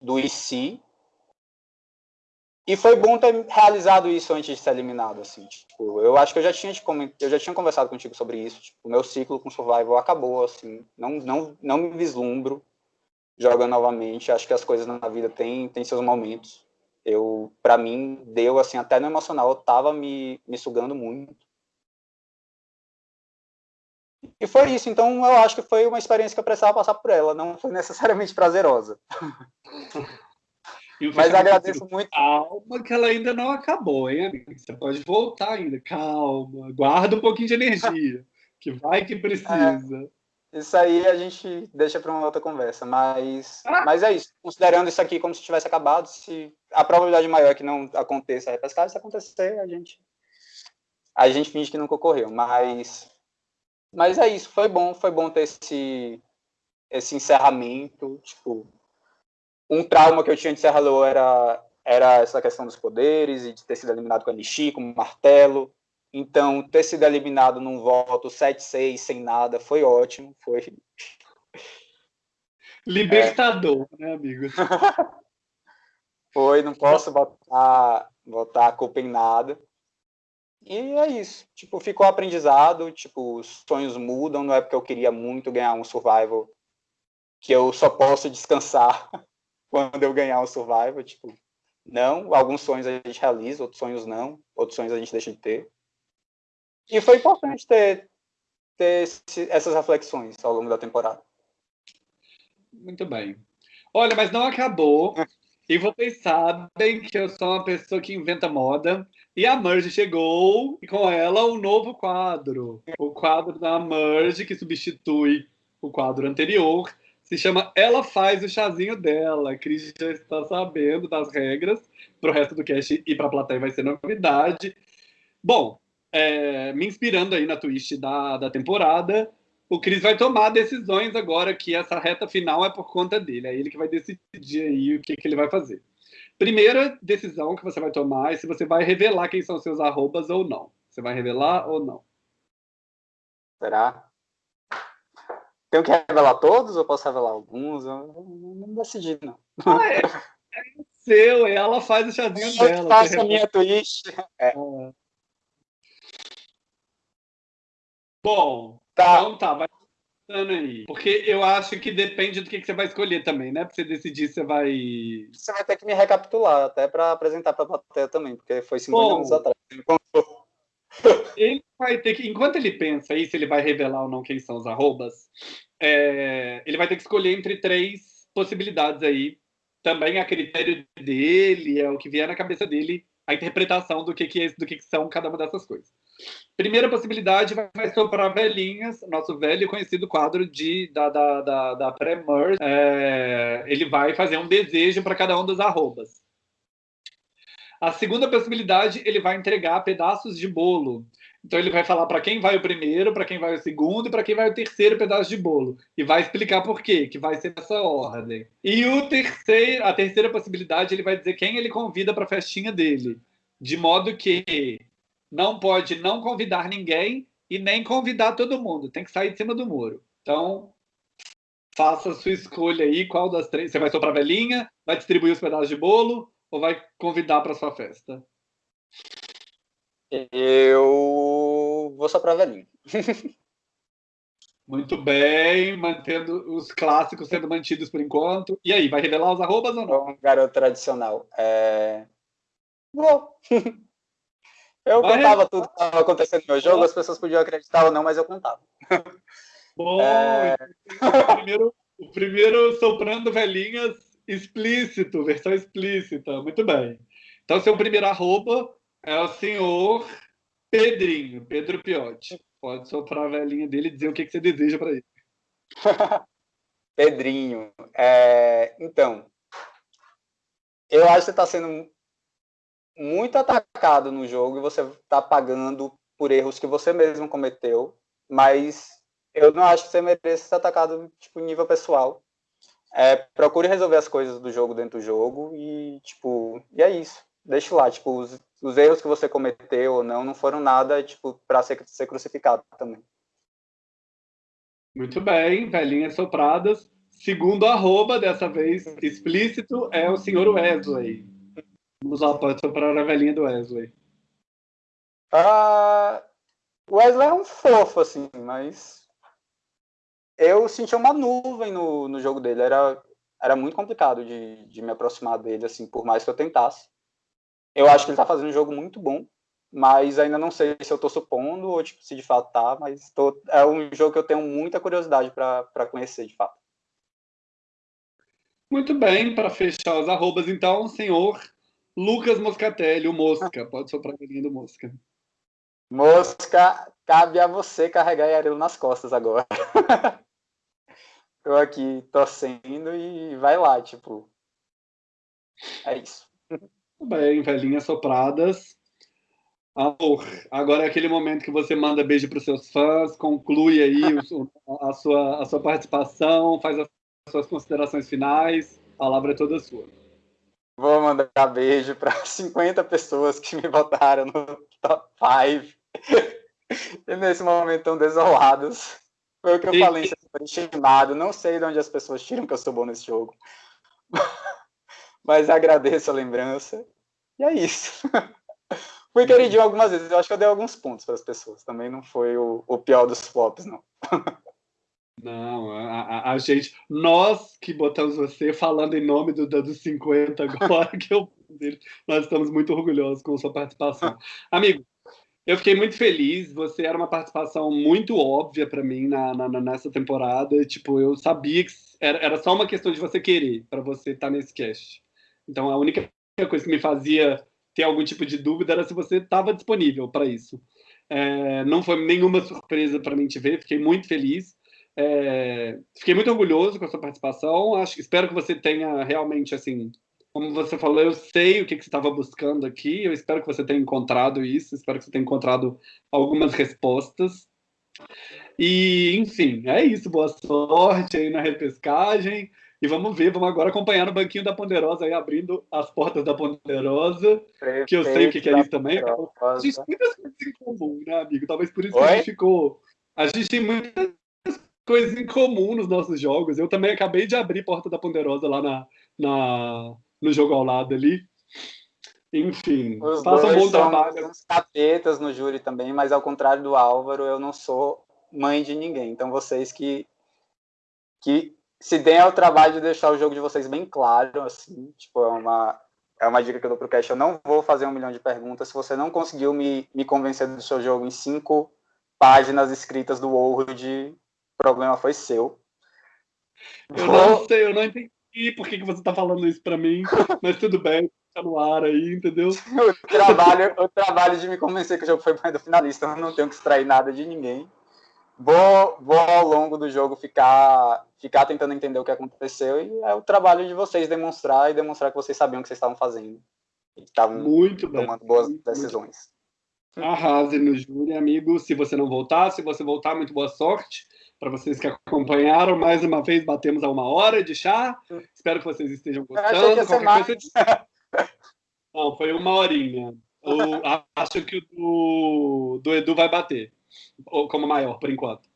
do IC. E foi bom ter realizado isso antes de ser eliminado, assim. Tipo, eu acho que eu já tinha, eu já tinha conversado contigo sobre isso. Tipo, o meu ciclo com Survival acabou, assim. Não, não, não me vislumbro jogando novamente. Acho que as coisas na vida têm, têm seus momentos. Eu, para mim, deu, assim, até no emocional, eu tava me, me sugando muito. E foi isso. Então, eu acho que foi uma experiência que eu precisava passar por ela. Não foi necessariamente prazerosa. Mas agradeço muito. Calma, que ela ainda não acabou, hein, amigo? Você pode voltar ainda. Calma. Guarda um pouquinho de energia. que vai que precisa. É, isso aí a gente deixa para uma outra conversa. Mas, ah. mas é isso. Considerando isso aqui como se tivesse acabado, se a probabilidade maior é que não aconteça a repescagem, se acontecer, a gente, a gente finge que nunca ocorreu. Mas mas é isso, foi bom, foi bom ter esse, esse encerramento. Tipo, um trauma que eu tinha de Serra Leoa era, era essa questão dos poderes e de ter sido eliminado com a Nishi, com o martelo. Então, ter sido eliminado num voto 7-6, sem nada, foi ótimo. Foi. Libertador, é. né, amigo? foi, não posso botar, botar a culpa em nada. E é isso. Tipo, ficou aprendizado, tipo, os sonhos mudam, não é porque eu queria muito ganhar um survival que eu só posso descansar quando eu ganhar um survival, tipo, não, alguns sonhos a gente realiza, outros sonhos não, outros sonhos a gente deixa de ter. E foi importante ter, ter esse, essas reflexões ao longo da temporada. Muito bem. Olha, mas não acabou. E vocês sabem que eu sou uma pessoa que inventa moda. E a Merge chegou e com ela um novo quadro. O quadro da Merge, que substitui o quadro anterior, se chama Ela Faz o Chazinho Dela. A Cris já está sabendo das regras. Para o resto do cast e para a plateia vai ser novidade. Bom, é, me inspirando aí na twist da, da temporada, o Cris vai tomar decisões agora que essa reta final é por conta dele. É ele que vai decidir aí o que, que ele vai fazer. Primeira decisão que você vai tomar é se você vai revelar quem são seus arrobas ou não. Você vai revelar ou não? Será? Tenho que revelar todos ou posso revelar alguns? Eu não decidi, não. Ah, é, é seu, ela faz o chazinho eu dela. Eu faço a minha twist. É. Bom, tá. então tá, vai aí. Porque eu acho que depende do que, que você vai escolher também, né? Pra você decidir se você vai. Você vai ter que me recapitular, até para apresentar pra plateia também, porque foi 50 Bom, anos atrás. Ele vai ter que, enquanto ele pensa aí se ele vai revelar ou não quem são os arrobas, é, ele vai ter que escolher entre três possibilidades aí. Também a critério dele, é o que vier na cabeça dele, a interpretação do que, que, é, do que, que são cada uma dessas coisas. Primeira possibilidade vai soprar velhinhas, nosso velho conhecido quadro de, da, da, da, da pré-merge. É, ele vai fazer um desejo para cada um dos arrobas. A segunda possibilidade, ele vai entregar pedaços de bolo. Então ele vai falar para quem vai o primeiro, para quem vai o segundo e para quem vai o terceiro pedaço de bolo. E vai explicar por quê, que vai ser nessa ordem. E o terceiro, a terceira possibilidade, ele vai dizer quem ele convida para a festinha dele. De modo que não pode não convidar ninguém e nem convidar todo mundo. Tem que sair de cima do muro. Então, faça a sua escolha aí, qual das três. Você vai soprar velhinha, vai distribuir os pedaços de bolo ou vai convidar para sua festa? Eu vou só para velhinho. Muito bem, mantendo os clássicos sendo mantidos por enquanto. E aí, vai revelar os arrobas ou não? Um garoto tradicional. É... Vou. Eu vai contava tudo que estava acontecendo no meu jogo, as pessoas podiam acreditar ou não, mas eu contava. Bom, é... o, primeiro, o primeiro soprando velhinhas explícito, versão explícita. Muito bem. Então, seu primeiro arroba é o senhor Pedrinho, Pedro Piotti. Pode soprar a velhinha dele e dizer o que, que você deseja para ele. Pedrinho, é... então, eu acho que você está sendo muito atacado no jogo e você está pagando por erros que você mesmo cometeu, mas eu não acho que você mereça ser atacado tipo nível pessoal. É, procure resolver as coisas do jogo dentro do jogo e tipo e é isso. Deixe lá tipo os, os erros que você cometeu ou não não foram nada tipo para ser, ser crucificado também. Muito bem velhinhas sopradas. Segundo arroba dessa vez explícito é o senhor Wesley vamos lá pode soprar a velhinha do Wesley ah, o Wesley é um fofo assim mas eu senti uma nuvem no, no jogo dele. Era, era muito complicado de, de me aproximar dele, assim, por mais que eu tentasse. Eu acho que ele tá fazendo um jogo muito bom, mas ainda não sei se eu tô supondo ou tipo, se de fato tá, mas tô, é um jogo que eu tenho muita curiosidade para conhecer de fato. Muito bem, para fechar os arrobas, então, senhor Lucas Moscatelli, o Mosca. Pode soprar a galinha do Mosca. Mosca, cabe a você carregar ele nas costas agora. eu aqui torcendo e vai lá, tipo. É isso. Tudo bem, velhinhas sopradas. Amor, agora é aquele momento que você manda beijo para os seus fãs, conclui aí a, sua, a sua participação, faz as suas considerações finais. A palavra é toda sua. Vou mandar beijo para 50 pessoas que me botaram no top 5. e nesse momento tão desolados. Foi o que eu e... falei, superestimado. Não sei de onde as pessoas tiram que eu sou bom nesse jogo. Mas agradeço a lembrança. E é isso. Fui queridinho algumas vezes. Eu acho que eu dei alguns pontos para as pessoas. Também não foi o, o pior dos flops, não. Não, a, a, a, gente, nós que botamos você falando em nome do, dos 50 agora, que eu, nós estamos muito orgulhosos com sua participação. Amigo, eu fiquei muito feliz. Você era uma participação muito óbvia para mim na, na, nessa temporada. Tipo, eu sabia que era, era só uma questão de você querer para você estar tá nesse cast. Então, a única coisa que me fazia ter algum tipo de dúvida era se você estava disponível para isso. É, não foi nenhuma surpresa para mim te ver. Fiquei muito feliz. É, fiquei muito orgulhoso com a sua participação. Acho, espero que você tenha realmente assim como você falou, eu sei o que, que você estava buscando aqui. Eu espero que você tenha encontrado isso. Espero que você tenha encontrado algumas respostas. E, enfim, é isso. Boa sorte aí na repescagem. E vamos ver, vamos agora acompanhar no banquinho da Ponderosa aí, abrindo as portas da Ponderosa, Perfeito, que eu sei o que, que é isso também. A gente tem muitas coisas em comum, né, amigo? Talvez por isso Oi? que a gente ficou. A gente tem muitas coisas em comum nos nossos jogos. Eu também acabei de abrir Porta da Ponderosa lá na, na, no jogo ao lado ali. Enfim, Os faça um bom trabalho. uns capetas no júri também, mas ao contrário do Álvaro, eu não sou mãe de ninguém. Então vocês que, que se deem ao trabalho de deixar o jogo de vocês bem claro, assim, tipo, é uma, é uma dica que eu dou pro Cash, eu não vou fazer um milhão de perguntas. Se você não conseguiu me, me convencer do seu jogo em cinco páginas escritas do Word, problema foi seu. Eu não sei, eu não entendi por que, que você tá falando isso para mim, mas tudo bem fica no ar aí, entendeu? o, trabalho, o trabalho de me convencer que o jogo foi mais do finalista, eu não tenho que extrair nada de ninguém. Vou, vou ao longo do jogo ficar, ficar tentando entender o que aconteceu e é o trabalho de vocês demonstrar e demonstrar que vocês sabiam o que vocês estavam fazendo. E estavam muito tomando bem. boas decisões. Arrase no júri, amigo. Se você não voltar, se você voltar, muito boa sorte para vocês que acompanharam. Mais uma vez, batemos a uma hora de chá. Espero que vocês estejam gostando. Eu. Coisa... Não, foi uma horinha. O, acho que o do, do Edu vai bater como maior, por enquanto.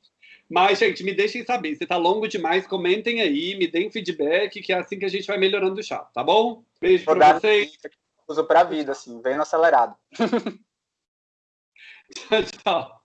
Mas, gente, me deixem saber. Se tá longo demais, comentem aí, me deem feedback, que é assim que a gente vai melhorando o chá, tá bom? Beijo Vou pra vocês. Uso pra vida, assim, vendo acelerado. tchau, tchau.